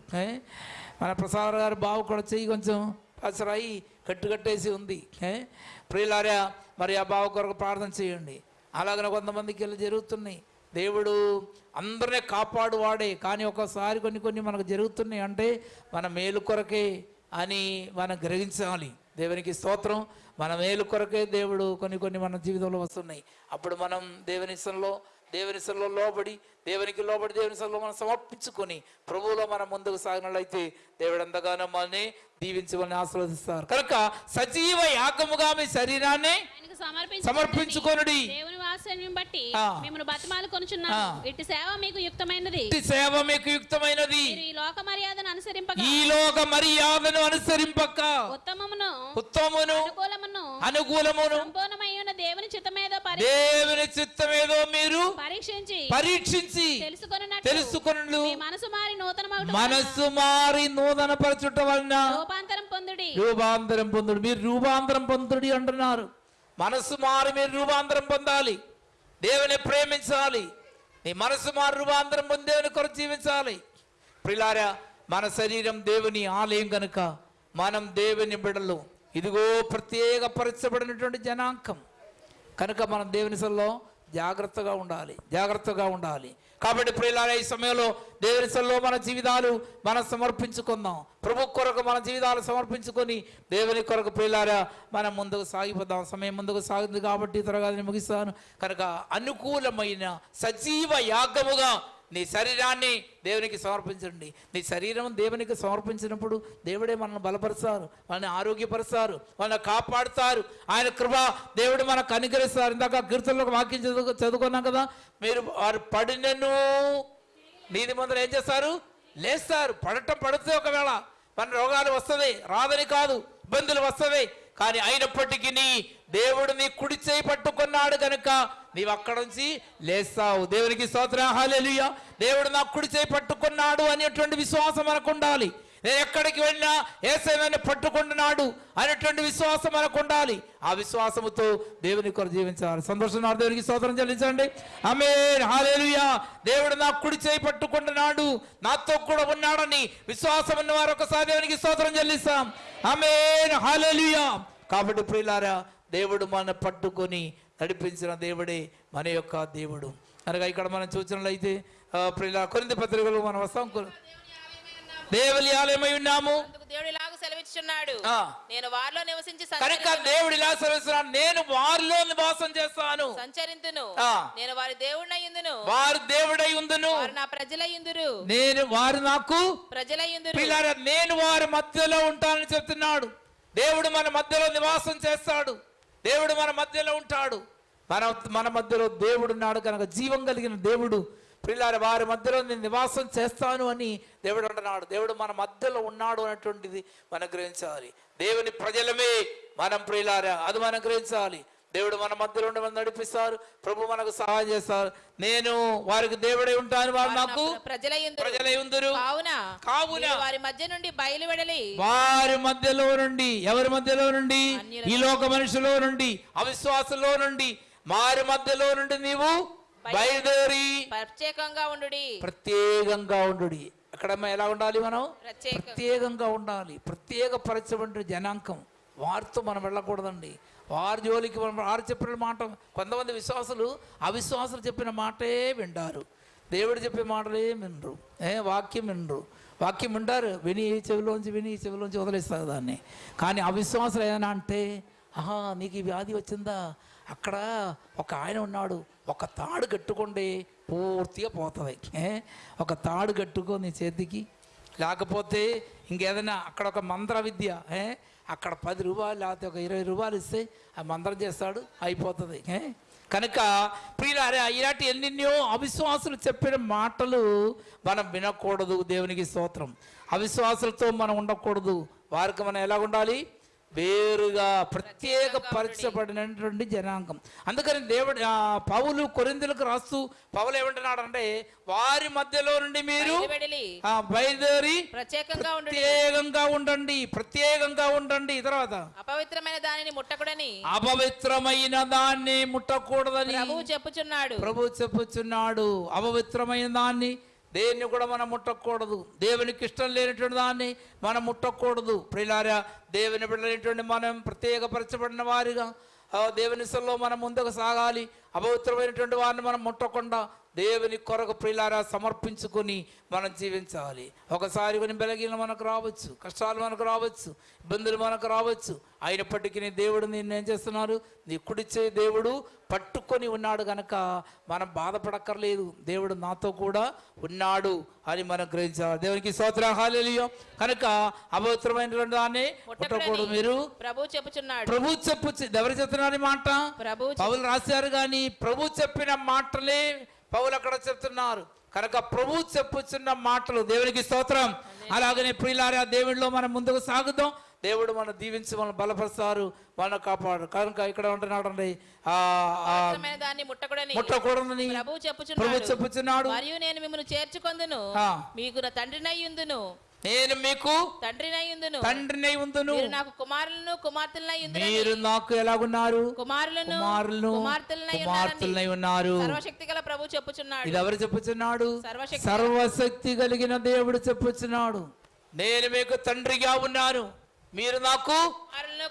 మన ప్రసాద్ గారు బావు కూడా చెయ్యి కొంచెం. పసరాయి కట్టుకట్టేసి ఉంది. ఏ? ప్రియులారా మరి ఆ బావ కొరకు ప్రార్థన చేయండి. అలాగనే కొంతమందికి ఇలా జరుగుతున్నాయి. దేవుడు అందరినీ కాపాడు వాడే కానీ ఒకసారి కొన్ని కొన్ని మనకు జరుగుతున్నాయి అంటే మన మేలు కొరకే అని మనం గ్రహించాలి. దేవునికి స్తోత్రం. మన మేలు కొరకే దేవుడు కొన్ని కొన్ని మన జీవితంలో వస్తున్నాయి. అప్పుడు మనం దేవుని ఇష్టంలో దేవుని సెల్లో లోబడి దేవునికి లోబడి దేవుని సెల్లో మనం సమర్పించుకొని ప్రభువులో మనం ముందుకు సాగినట్లయితే దేవుడు ఎంతగానో మనల్ని దీవించమని ఆశీర్వదిస్తారు. కనుక సజీవ యాగముగా మీ శరీరాన్ని సమర్పించుకొనుడి. దేవుని బట్టి. మిమ్మల్ని బతిమాలు సేవ మీకు యుక్తమైనది. ఇట్టి సేవ మీకు యుక్తమైనది. ఈ లోక మర్యాదను అనుసరింపక ఈ లోక మర్యాదను అనుసరింపక ఉత్తమమును ఉత్తమును అనుకూలమును అనుకూలమును సంపూర్ణమై ఉన్న దేవుని చిత్తమేదో పరి దేవుని చిత్తమేదో మీరు పరీక్షించి పరీక్షించి తెలుసుకొనున్నట్లు. తెలుసుకొనుడు. మీ మనసు మారి నూతన మనస్సు మారి నూతన పరచుట వలన రూపాంతరం పొందుడి. రూపాంతరం పొందుడు. మీరు రూపాంతరం పొందుడి అంటున్నారు. మనసు మారి మీరు రూపాంతరం పొందాలి. దేవుని ప్రేమించాలి. నీ మనసు మారి రూపాంతరం పొంది దేవుని కొరకు జీవించాలి. ప్రిలారా మన శరీరం దేవుని ఆలయం కనుక మనం దేవుని బిడలు. ఇదిగో ప్రత్యేక పరచబడినటువంటి జనాంకం కనుక మనం దేవుని సల్లో జాగ్రత్తగా ఉండాలి. జాగ్రత్తగా ఉండాలి. కాబట్టి ప్రియులారా ఈ సమయంలో దేవుని సల్లో మన జీవితాలు మనం సమర్పించుకుందాం. ప్రభు కొరకు మన జీవితాలు సమర్పించుకొని దేవుని కొరకు ప్రియులారా మనం ముందుకు సాగిపోదాం. సమయం ముందుకు సాగుతుంది కాబట్టి త్వరగా నేను ముగిస్తాను. కనుక అనుకూలమైన సజీవ యాగముగా నీ శరీరాన్ని దేవునికి సమర్పించండి. నీ శరీరం దేవునికి సమర్పించినప్పుడు దేవుడే మనల్ని బలపరుస్తారు మనల్ని ఆరోగ్యపరుస్తారు మనల్ని కాపాడుతారు. ఆయన కృప దేవుడు మనకు అనుగ్రహిస్తారు. ఇందాక కీర్తనలో వాక్యం చదువు చదువుకున్నాం కదా? మీరు వారు పడినను నీది మందులు ఏం చేస్తారు? లేస్తారు. పడటం పడితే ఒకవేళ మన రోగాలు వస్తుంది రాదని కాదు ఇబ్బందులు వస్తుంది. కానీ అయినప్పటికీ నీ దేవుడు నీ కుడి చేయి పట్టుకున్నాడు కనుక నీవు అక్కడ నుంచి లేస్తావు. దేవునికి స్తోత్రం. హల్లెలూయా. దేవుడు నా కుడి చేయి పట్టుకున్నాడు అనేటువంటి విశ్వాసం మనకు ఉండాలి. నేను ఎక్కడికి వెళ్ళినా ఏసైనా పట్టుకుంటున్నాడు అనేటువంటి విశ్వాసం మనకు ఉండాలి. ఆ విశ్వాసముతో దేవుని కొరకు జీవించాలి. సంతోషం దేవునికి స్తోత్రం చెల్లించండి. ఆమె హాలేలుయా దేవుడు నా కుడి చేయి పట్టుకుంటున్నాడు. నాతో కూడా ఉన్నాడని విశ్వాసం ఉన్న వారు ఒకసారి దేవునికి స్తోత్రం చెల్లిస్తాం. ఆమె హాలేలుయా కాబట్టి ప్రియులారా దేవుడు మన పట్టుకొని నడిపించిన దేవుడే మన యొక్క దేవుడు. అనగా ఇక్కడ మనం చూసినట్లయితే ప్రియుల కొరింది పత్రికలు మనం వస్తాం. దేవుని ఆలయమై ఉన్నాము. దేవుడు ఇలాగ సెలవిచ్చున్నాడు ఆ. నేను వారిలో నివసించి కనుక. దేవుడు ఇలా సెలవిస్తున్నాడు. నేను వారిలో నివాసం చేస్తాను. సంచరింతును. నేను వారి దేవుడినయ్యుందును వారు దేవుడై ఉందును. వారు నా ప్రజలయ్యుందురు నేను వారు నాకు పిల్లల నేను వారి మధ్యలో ఉంటానని చెప్తున్నాడు. దేవుడు మన మధ్యలో నివాసం చేస్తాడు. దేవుడు మన మధ్యలో ఉంటాడు. మన మన మధ్యలో దేవుడు ఉన్నాడు. కనుక జీవం కలిగిన దేవుడు పిల్లార వారి మధ్యలో నేను నివాసం చేస్తాను అని దేవుడు అంటున్నాడు. దేవుడు మన మధ్యలో ఉన్నాడు అనేటువంటిది మనం గ్రహించాలి. దేవుని ప్రజలమే మనం ప్రియులారా అది మనం గ్రహించాలి. దేవుడు మన మధ్యలో ఉండి మనం నడిపిస్తారు. ప్రభు మనకు సహాయం చేస్తారు. నేను వారికి దేవుడై ఉంటాను వారు నాకు ప్రజలయ్యుందురు కావున కావున వారి మధ్య నుండి బయలువెడలి. వారి మధ్యలో నుండి ఎవరి మధ్యలో నుండి? ఈ లోక మనుషులో నుండి అవిశ్వాసంలో నుండి వారి మధ్యలో నుండి నీవు బయలుదేరి ప్రత్యేకంగా ఉండు ప్రత్యేకంగా ఉండు అక్కడ ఎలా ఉండాలి మనం? ప్రత్యేక ప్రత్యేకంగా ఉండాలి. ప్రత్యేక పరచబడిన జనాంకం వారితో మనం వెళ్ళకూడదండి. వారి జోలికి మనం వారు చెప్పిన మాట కొంతమంది విశ్వాసులు అవిశ్వాసులు చెప్పిన మాటే వింటారు దేవుడు చెప్పే మాటలే వినరు. ఏ వాక్యం వినరు. వాక్యం వింటారు. విని ఈ చెవిలోంచి విని ఈ చెవిలోంచి వదిలేస్తారు దాన్ని. కానీ అవిశ్వాసులు ఏదైనా అంటే ఆహా నీకు ఈ వ్యాధి వచ్చిందా? అక్కడ ఒక ఆయన ఉన్నాడు. ఒక తాడు కట్టుకుంటే పూర్తిగా పోతుంది. ఏ? ఒక తాడు కట్టుకో నీ చేతికి. లేకపోతే ఇంకేదైనా అక్కడ ఒక మంత్ర విద్య అక్కడ పది రూపాయలు లేకపోతే ఒక ఇరవై రూపాయలు ఇస్తే ఆ మంత్రం చేస్తాడు అయిపోతుంది. ఏ? కనుక ప్రియులారే ఇలాంటి ఎన్నెన్నో అవిశ్వాసులు చెప్పిన మాటలు మనం వినకూడదు దేవునికి స్తోత్రం. అవిశ్వాసులతో మనం ఉండకూడదు. వారికి మనం ఎలా ఉండాలి వేరుగా ప్రత్యేక పరచబడినటువంటి జనాంగం. అందుకని దేవుడు పౌలు కొరిందులకు రాస్తూ పౌలు ఏమంటున్నాడంటే వారి మధ్యలో నుండి మీరు బయలుదేరి ప్రత్యేకంగా ప్రత్యేకంగా ఉండండి ప్రత్యేకంగా ఉండండి. తర్వాత అపవిత్రమైన దానిని ముట్టకుడని. అపవిత్రమైన దాన్ని ముట్టకూడదని. ప్రభువు చెప్పుచున్నాడు. ప్రభు చెప్పుచున్నాడు. అపవిత్రమైన దాన్ని దేన్ని కూడా మనం ముట్టకూడదు. దేవునికి ఇష్టం లేనటువంటి దాన్ని మనం ముట్టకూడదు. ప్రిలారా దేవుని బిడ్డలేనటువంటి మనం ప్రత్యేకపరచబడిన వారిగా దేవుని సల్లో మనం ముందుకు సాగాలి. అపవిత్రమైనటువంటి వారిని మనం ముట్టకుండా దేవుని కొరకు ప్రియులారా సమర్పించుకొని మనం జీవించాలి. ఒకసారి కొన్ని బలగీనలు మనకు రావచ్చు కష్టాలు మనకు రావచ్చు ఇబ్బందులు మనకు రావచ్చు. అయినప్పటికీ దేవుడు నిన్ను ఏం చేస్తున్నారు నీ కుడిచే దేవుడు పట్టుకొని ఉన్నాడు గనక మనం బాధపడక్కర్లేదు. దేవుడు నాతో కూడా ఉన్నాడు అని మనం గ్రహించాలి. దేవునికి స్తోత్రం. కనుక అపవిత్రమైనటువంటి దాన్ని ముట్టకూడదు మీరు. ప్రభు చెప్పుచున్నాడు. ప్రభు చెప్పు ఎవరు చెప్తున్నారు మాట? ప్రభు పౌలు రాశారు కానీ ప్రభు చెప్పిన మాటలే పౌలు అక్కడ చెప్తున్నారు. కనుక ప్రభు చెప్పుచున్న మాటలు దేవునికి స్తోత్రం. అలాగనే ప్రియులారా దేవుడిలో మనం ముందుకు సాగుదాం. దేవుడు మన దీవించి మనం బలపరుస్తారు మన కాపాడు. కనుక ఇక్కడ దాన్ని ముట్టకూడని ముట్టకూడదని ప్రభు చెప్పుచున్నాడు. మరియు నేను మిమ్మల్ని చేర్చుకొందును. మీకు నా తండ్రినై ఉందును. నేను మీకు తండ్రినై ఉందును. తండ్రినై ఉందును. మీరు నాకు కుమారులను మీరు నాకు ఎలాగున్నారు? కుమారులను కుమారులను కుమార్తెలనై ఉన్నారు. సర్వశక్తి గల ప్రభు చెప్పుచున్నాడు. ఇది ఎవరు చెప్పుచున్నాడు? సర్వశక్తి సర్వశక్తి కలిగిన దేవుడు చెప్పుచున్నాడు. నేను మీకు తండ్రిగా ఉన్నాను. మీరు నాకు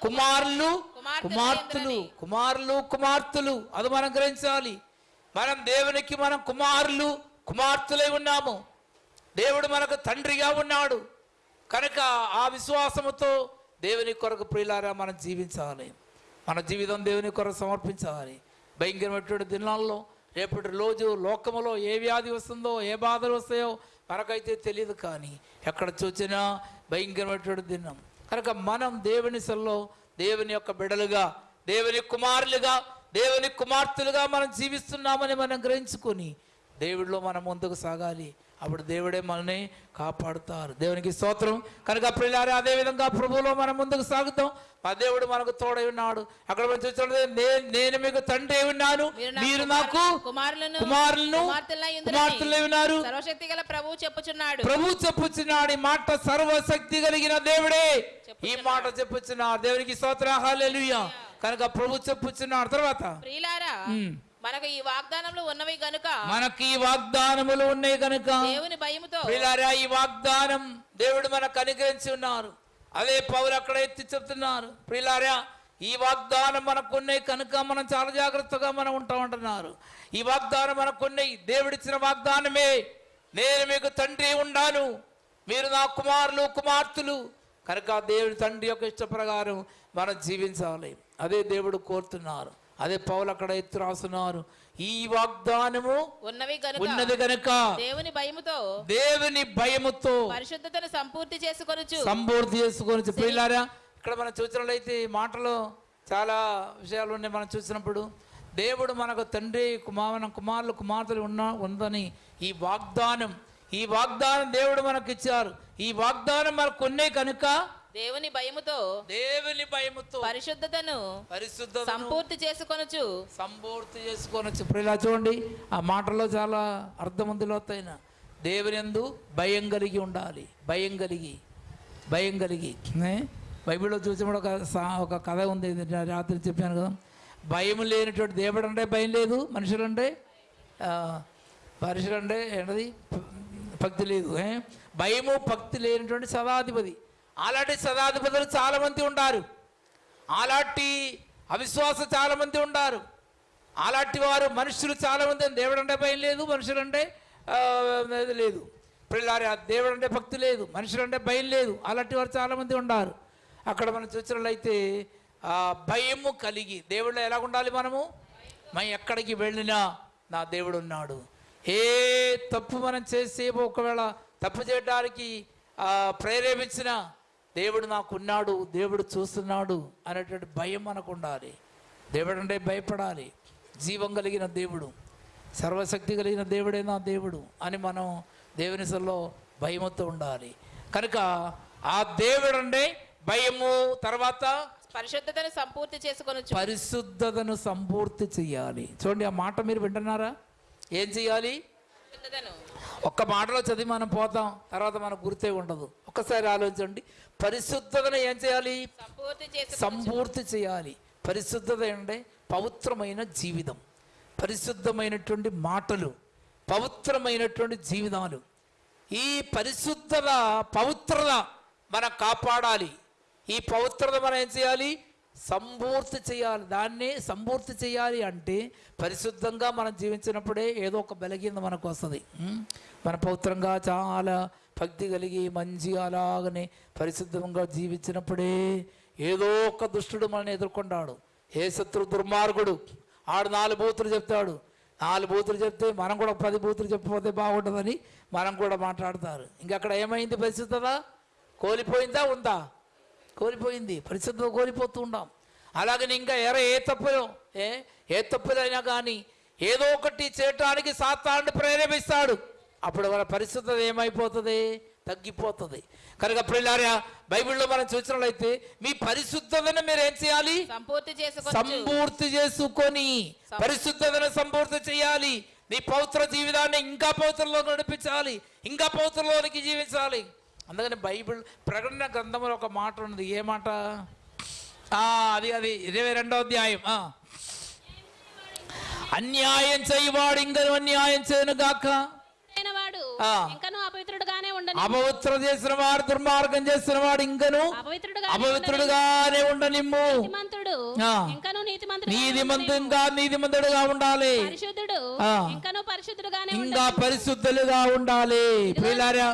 కుమారులు కుమార్తెలు. కుమారులు కుమార్తెలు. అది మనం గ్రహించాలి. మనం దేవునికి మనం కుమారులు కుమార్తెలై ఉన్నాము. దేవుడు మనకు తండ్రిగా ఉన్నాడు. కనుక ఆ విశ్వాసముతో దేవుని కొరకు ప్రియులారా మనం జీవించాలి. మన జీవితం దేవుని కొరకు సమర్పించాలి. భయంకరమైనటువంటి దినాల్లో రేపటి రోజు లోకములో ఏ వ్యాధి వస్తుందో ఏ బాధలు వస్తాయో మనకైతే తెలియదు కానీ ఎక్కడ చూసినా భయంకరమైనటువంటి దినం. కనుక మనం దేవుని సెల్లో దేవుని యొక్క బిడలుగా దేవుని కుమారులుగా దేవుని కుమార్తెలుగా మనం జీవిస్తున్నామని మనం గ్రహించుకొని దేవుడిలో మనం ముందుకు సాగాలి. అప్పుడు దేవుడే మనల్ని కాపాడుతారు. దేవునికి స్తోత్రం. కనుక ప్రియులారా అదే విధంగా ప్రభువులో మనం ముందుకు సాగుతాం. మా దేవుడు మనకు తోడై ఉన్నాడు. అక్కడ మనం చూసినట్లయితే నేను నేను మీకు తండ్రి ఉన్నాను. మీరు నాకు కుమారులను కుమారులను. కుమార్తెలై ఉన్నారు. సర్వశక్తి గల ప్రభు చెప్పుచున్నాడు. ప్రభు చెప్పుచున్నాడు. ఈ మాట సర్వశక్తి కలిగిన దేవుడే. ఈ మాట చెప్పుచున్నాడు. దేవునికి స్తోత్ర. హల్లెలూయా. కనుక ప్రభు చెప్పుచున్నాడు. తర్వాత ప్రియులారా. మనకు ఈ వాగ్దానంలో ఉన్నవి గనుక మనకి ఈ వాగ్దానములు ఉన్నాయి కనుక దేవుని భయముతో ప్రియులారా ఈ వాగ్దానం దేవుడు మనకు అనుగ్రహించి ఉన్నారు. అదే పౌలు అక్కడ ఎత్తి చెప్తున్నారు. ప్రియులారా ఈ వాగ్దానం మనకున్నాయి కనుక మనం చాలా జాగ్రత్తగా మనం ఉంటా ఉంటున్నారు. ఈ వాగ్దానం మనకున్నాయి దేవుడిచ్చిన వాగ్దానమే. నేను మీకు తండ్రి ఉండాను. మీరు నా కుమారులు కుమార్తెలు. కనుక దేవుడి తండ్రి యొక్క ఇష్ట ప్రకారం మనం జీవించాలి. అదే దేవుడు కోరుతున్నారు. అదే పౌలు అక్కడ ఎత్తి రాస్తున్నారు. ఈ వాగ్దానము ఉన్నవి ఉన్నది కనుక దేవుని భయముతో దేవుని భయముతో పరిశుద్ధతను సంపూర్తి చేసుకొనుచు. సంపూర్తి చేసుకొని ప్రియులారా ఇక్కడ మనం చూసినట్లయితే ఈ మాటలో చాలా విషయాలు ఉన్నాయి మనం చూసినప్పుడు. దేవుడు మనకు తండ్రి కుమార కుమారులు కుమార్తెలు ఉన్న ఉందని ఈ వాగ్దానం ఈ వాగ్దానం దేవుడు మనకు ఇచ్చారు ఈ వాగ్దానం మనకు ఉన్నాయి కనుక దేవుని భయముతో దేవుని భయముతో పరిశుద్ధతను పరిశుద్ధ సంపూర్తి చేసుకొనుచు. సంపూర్తి చేసుకొనొచ్చు ఇప్పుడు ఇలా చూడండి ఆ మాటలో చాలా అర్థమంతులవుతాయిన దేవుని ఎందు భయం కలిగి ఉండాలి భయం కలిగి భయం కలిగి? బైబిల్లో చూసినప్పుడు ఒక ఒక కథ ఉంది రాత్రి చెప్పాను కదా. భయం లేనటువంటి దేవుడు అంటే భయం లేదు మనుషులంటే మనుషులంటే ఏంటది? భక్తి లేదు? భయము భక్తి లేనటువంటి సదాధిపతి. అలాంటి శతాధిపతులు చాలామంది ఉంటారు అలాంటి అవిశ్వాస చాలామంది ఉన్నారు అలాంటి వారు మనుషులు చాలామంది దేవుడు అంటే భయం లేదు మనుషులు అంటే లేదు. పిల్లారి దేవుడు అంటే భక్తి లేదు మనుషులు అంటే భయం లేదు. అలాంటి వారు చాలామంది ఉన్నారు అక్కడ మనం చూసినట్లయితే భయము కలిగి దేవుళ్ళు ఎలా ఉండాలి మనము? మనం ఎక్కడికి వెళ్ళినా నా దేవుడు ఉన్నాడు. ఏ తప్పు మనం చేసే ఒకవేళ తప్పు చేయడానికి ప్రేరేపించినా దేవుడు నాకు ఉన్నాడు దేవుడు చూస్తున్నాడు అనేటువంటి భయం మనకు ఉండాలి దేవుడు అంటే భయపడాలి. జీవం కలిగిన దేవుడు సర్వశక్తి కలిగిన దేవుడే నా దేవుడు అని మనం దేవుని సల్లో భయముతో ఉండాలి. కనుక ఆ దేవుడు అంటే భయము తర్వాత పరిశుద్ధతను సంపూర్తి చేసుకొనుచు పరిశుద్ధతను సంపూర్తి చెయ్యాలి చూడండి ఆ మాట మీరు వింటున్నారా? ఏం చెయ్యాలి పరిశుద్ధతను ఒక్క మాటలో చదివి మనం పోతాం తర్వాత మనకు గుర్తే ఉండదు. ఒక్కసారి ఆలోచించండి. పరిశుద్ధతను ఏం చేయాలి? సంపూర్తి చేసు సంపూర్తి చేయాలి. పరిశుద్ధత అంటే పవిత్రమైన జీవితం. పరిశుద్ధమైనటువంటి మాటలు పవిత్రమైనటువంటి జీవితాలు. ఈ పరిశుద్ధత పవిత్రత మనం కాపాడాలి. ఈ పవిత్రత మనం ఏం చేయాలి? సంపూర్తి చేయాలి. దాన్ని సంపూర్తి చేయాలి అంటే పరిశుద్ధంగా మనం జీవించినప్పుడే ఏదో ఒక బలహీనత మనకు వస్తుంది. మన పౌత్రంగా చాలా భక్తి కలిగి మంచిగా అలాగనే పరిశుద్ధంగా జీవించినప్పుడే ఏదో ఒక దుష్టుడు మనల్ని ఎదుర్కొంటాడు. ఏ శత్రు దుర్మార్గుడు? ఆడు నాలుగు బూతులు చెప్తాడు. నాలుగు బూతులు చెప్తే మనం కూడా పది బూతులు చెప్పకపోతే బాగుంటుందని మనం కూడా మాట్లాడతారు. ఇంక అక్కడ ఏమైంది పరిశుద్ధత? కోల్పోయిందా? ఉందా? కోల్పోయింది పరిశుద్ధత కోల్పోతూ ఉంటాం అలాగని ఇంకా ఎర ఏ తప్పులో ఏ ఏ తప్పులైనా కానీ ఏదో ఒకటి చేయటానికి సాతాన్ని ప్రేరేపిస్తాడు. అప్పుడు మన పరిశుద్ధత ఏమైపోతుంది? తగ్గిపోతుంది. కనుక పిల్లారా బైబిల్లో మనం చూసినట్లయితే మీ పరిశుద్ధతను మీరు ఏం చేయాలి? సంపూర్తి చేసుకొని సంపూర్తి చేసుకొని పరిశుద్ధతను సంపూర్తి చేయాలి. నీ పవిత్ర జీవితాన్ని ఇంకా పవిత్రలో నడిపించాలి. ఇంకా పవిత్రలోనికి జీవించాలి. అందుకని బైబిల్ ప్రకటన గ్రంథంలో ఒక మాట ఉన్నది. ఏ మాట? అది అది. ఇరవై రెండో అధ్యాయం. ఆ. అన్యాయం చేయవాడు ఇంకను అన్యాయం చేయను గాక అపవిత్ర చేసిన వాడు దుర్మార్గం చేసిన వాడు ఇంకను అపవిత్రుడుగా అపవిత్రుడుగానే ఉండనిమ్ము. నీతిమంతుగా నీతిమంతుడుగా ఉండాలి. ఇంకా పరిశుద్ధులుగా ఉండాలి. ప్రియులారా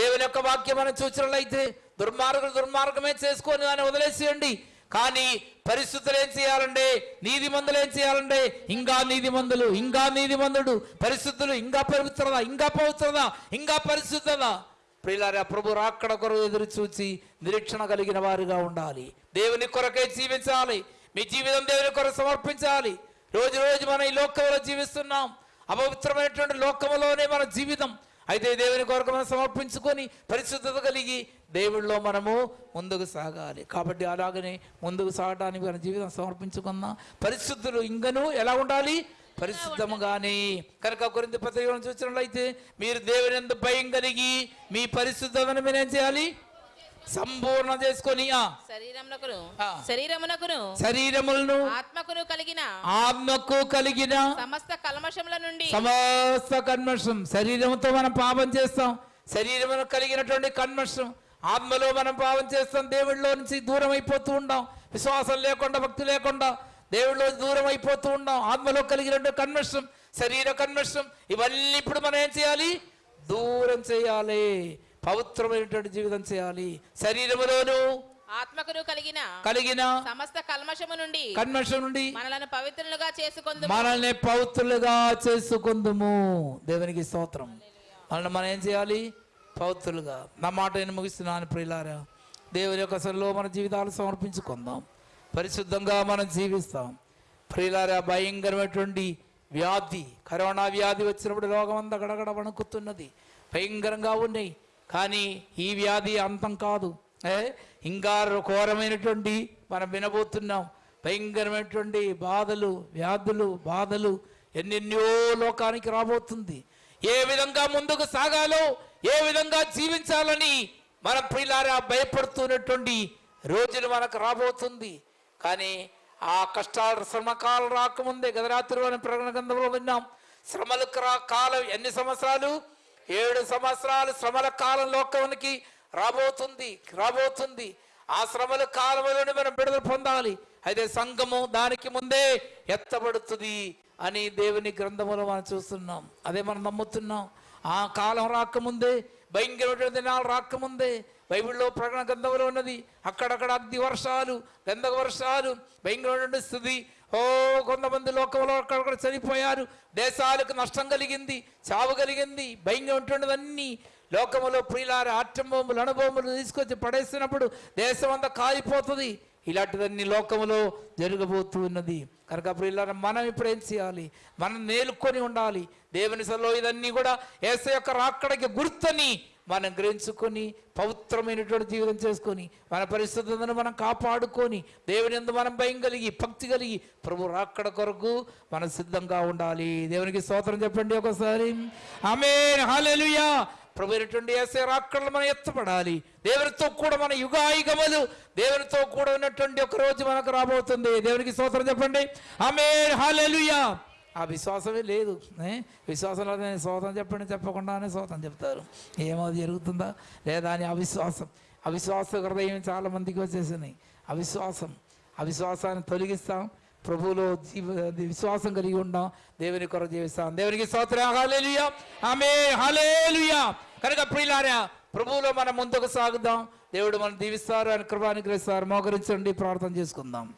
దేవుని యొక్క వాక్యం మనం చూసినట్లయితే దుర్మార్గులు దుర్మార్గమే చేసుకొని దాన్ని వదిలేసేయండి. కానీ పరిశుద్ధులు ఏం నీది నీతిమంతులు ఏం చేయాలంటే ఇంకా నీతిమంతులు ఇంకా నీతిమంతుడు. పరిశుద్ధులు ఇంకా పవిత్రత ఇంకా పవిత్రత ఇంకా పరిశుద్ధత. ప్రియులారా ప్రభు రాక్కడ కొరకు ఎదురు చూచి నిరీక్షణ కలిగిన వారుగా ఉండాలి. దేవుని కొరకే జీవించాలి. మీ జీవితం దేవుని కొరకు సమర్పించాలి. రోజు రోజు మనం ఈ లోకంలో జీవిస్తున్నాం. అపవిత్రమైనటువంటి లోకములోనే మన జీవితం అయితే దేవుని కొరకు మనం సమర్పించుకొని పరిశుద్ధత కలిగి దేవుళ్ళలో మనము ముందుకు సాగాలి. కాబట్టి అలాగనే ముందుకు సాగడానికి మన జీవితం సమర్పించుకుందాం. పరిశుద్ధులు ఇంకను ఎలా ఉండాలి? పరిశుద్ధముగానే. కనుక కొరింత పత్రికలను చూసినట్లయితే మీరు దేవుని భయం కలిగి మీ పరిశుద్ధతను మీరు ఏం చేయాలి. సంపూర్ణ చేసుకొని శరీరమునకును శరీరములను ఆత్మకును కలిగిన ఆత్మకు కలిగిన సమస్త కల్మషముల నుండి. సమస్త కన్మషం శరీరంతో మనం పాపం చేస్తాం. శరీరమును కలిగినటువంటి కన్మషం ఆత్మలో మనం పాపం చేస్తాం. దేవుడిలో నుంచి దూరం అయిపోతూ ఉంటాం విశ్వాసం లేకుండా భక్తి లేకుండా దేవుడిలో దూరం అయిపోతూ ఉంటాం ఆత్మలో కలిగినటువంటి కన్మషం శరీర కన్మషం ఇవన్నీ ఇప్పుడు మనం ఏం చేయాలి? దూరం చేయాలి. పవిత్రమైనటువంటి జీవితం చేయాలి. శరీరములోను ఆత్మకును కలిగిన కలిగిన సమస్త కల్మషము నుండి కన్మషం నుండి మనలను పవిత్రులుగా చేసుకుందు మనల్ని పవిత్రులుగా చేసుకుందుము. దేవునికి స్తోత్రం. మనల్ని మనం ఏం చేయాలి? పవిత్రులుగా. నా మాట నేను ముగిస్తున్నాను ప్రియులారా. దేవుని యొక్క సరిలో మన జీవితాలు సమర్పించుకుందాం. పరిశుద్ధంగా మనం జీవిస్తాం. ప్రియులారా భయంకరమైనటువంటి వ్యాధి కరోనా వ్యాధి వచ్చినప్పుడు రోగం అంతా గడగడ వణుకుతున్నది. భయంకరంగా ఉన్నాయి. కానీ ఈ వ్యాధి అంతం కాదు. ఏ? ఇంకా ఘోరమైనటువంటి మనం వినబోతున్నాం. భయంకరమైనటువంటి బాధలు వ్యాధులు బాధలు ఎన్నెన్నో లోకానికి రాబోతుంది. ఏ విధంగా ముందుకు సాగాలో ఏ విధంగా జీవించాలని మన ప్రియులారా భయపడుతున్నటువంటి రోజులు మనకు రాబోతుంది. కానీ ఆ కష్టాలు శ్రమకాలం రాకముందే గత రాత్రి మనం ప్రకటన గ్రంథంలో విన్నాం. శ్రమలు రా- కాలం ఎన్ని సంవత్సరాలు? ఏడు సంవత్సరాలు శ్రమల కాలం లోకానికి రాబోతుంది రాబోతుంది. ఆ శ్రమల కాలంలోనే మనం విడుదల పొందాలి. అయితే సంఘము దానికి ముందే ఎత్తబడుతుంది అని దేవుని గ్రంథములో మనం చూస్తున్నాం. అదే మనం నమ్ముతున్నాం. ఆ కాలం రాకముందే భయంకరమైన దినాలు రాకముందే బైబిల్లో ప్రకటన గ్రంథంలో ఉన్నది. అక్కడక్కడ అగ్ని వర్షాలు గంధక వర్షాలు భయంకరమైన స్థితి ఓ కొంతమంది లోకంలో అక్కడక్కడ చనిపోయారు. దేశాలకు నష్టం కలిగింది చావు కలిగింది భయంగా ఉంటుండదన్నీ లోకములో ప్రియులారి ఆటంబొమ్మలు అనుభవములు తీసుకొచ్చి పడేసినప్పుడు దేశం అంతా కాలిపోతుంది. ఇలాంటివన్నీ లోకములో జరగబోతున్నది కనుక ప్రియులారా మనం ఇప్పుడు ఏం చేయాలి? మనం నేలుకొని ఉండాలి. దేవుని సలో ఇదన్నీ కూడా ఏస యొక్క రాక్కడికి గుర్తని మనం గ్రహించుకొని పవిత్రమైనటువంటి జీవితం చేసుకొని మన పరిశుద్ధతను మనం కాపాడుకొని దేవుని ఎందు మనం భయం కలిగి భక్తి కలిగి ప్రభు రాక్కడ కొరకు మనం సిద్ధంగా ఉండాలి. దేవునికి స్తోత్రం చెప్పండి ఒకసారి. ఆమె హాలెలుయా ప్రభు అయినటువంటి ఏసే రాక్కడలు మనం ఎత్తపడాలి. దేవునితో కూడా మన యుగాయుగములు దేవునితో కూడా ఉన్నటువంటి ఒక రోజు మనకు రాబోతుంది. దేవునికి స్తోత్రం చెప్పండి. ఆమె హాలెలుయా ఆ విశ్వాసమే లేదు ఏ? విశ్వాసం లేదు నేను చెప్పండి చెప్పకుండానే సోతం చెప్తారు. ఏమో జరుగుతుందా? లేదా అని అవిశ్వాసం. అవిశ్వాస హృదయం చాలామందికి వచ్చేసింది. వచ్చేసినాయి అవిశ్వాసం. అవిశ్వాసాన్ని తొలగిస్తాం. ప్రభువులో జీవ విశ్వాసం కలిగి ఉండాం. దేవుని కొరకు జీవిస్తాం. దేవునికి స్తోత్రం. హల్లెలూయా. ఆమె హల్లెలూయా. కనుక ప్రియులారా ప్రభువులో మనం ముందుకు సాగుదాం. దేవుడు మనం దీవిస్తారు అని కృపానుగ్రహిస్తారు మోకరించండి. ప్రార్థన చేసుకుందాం.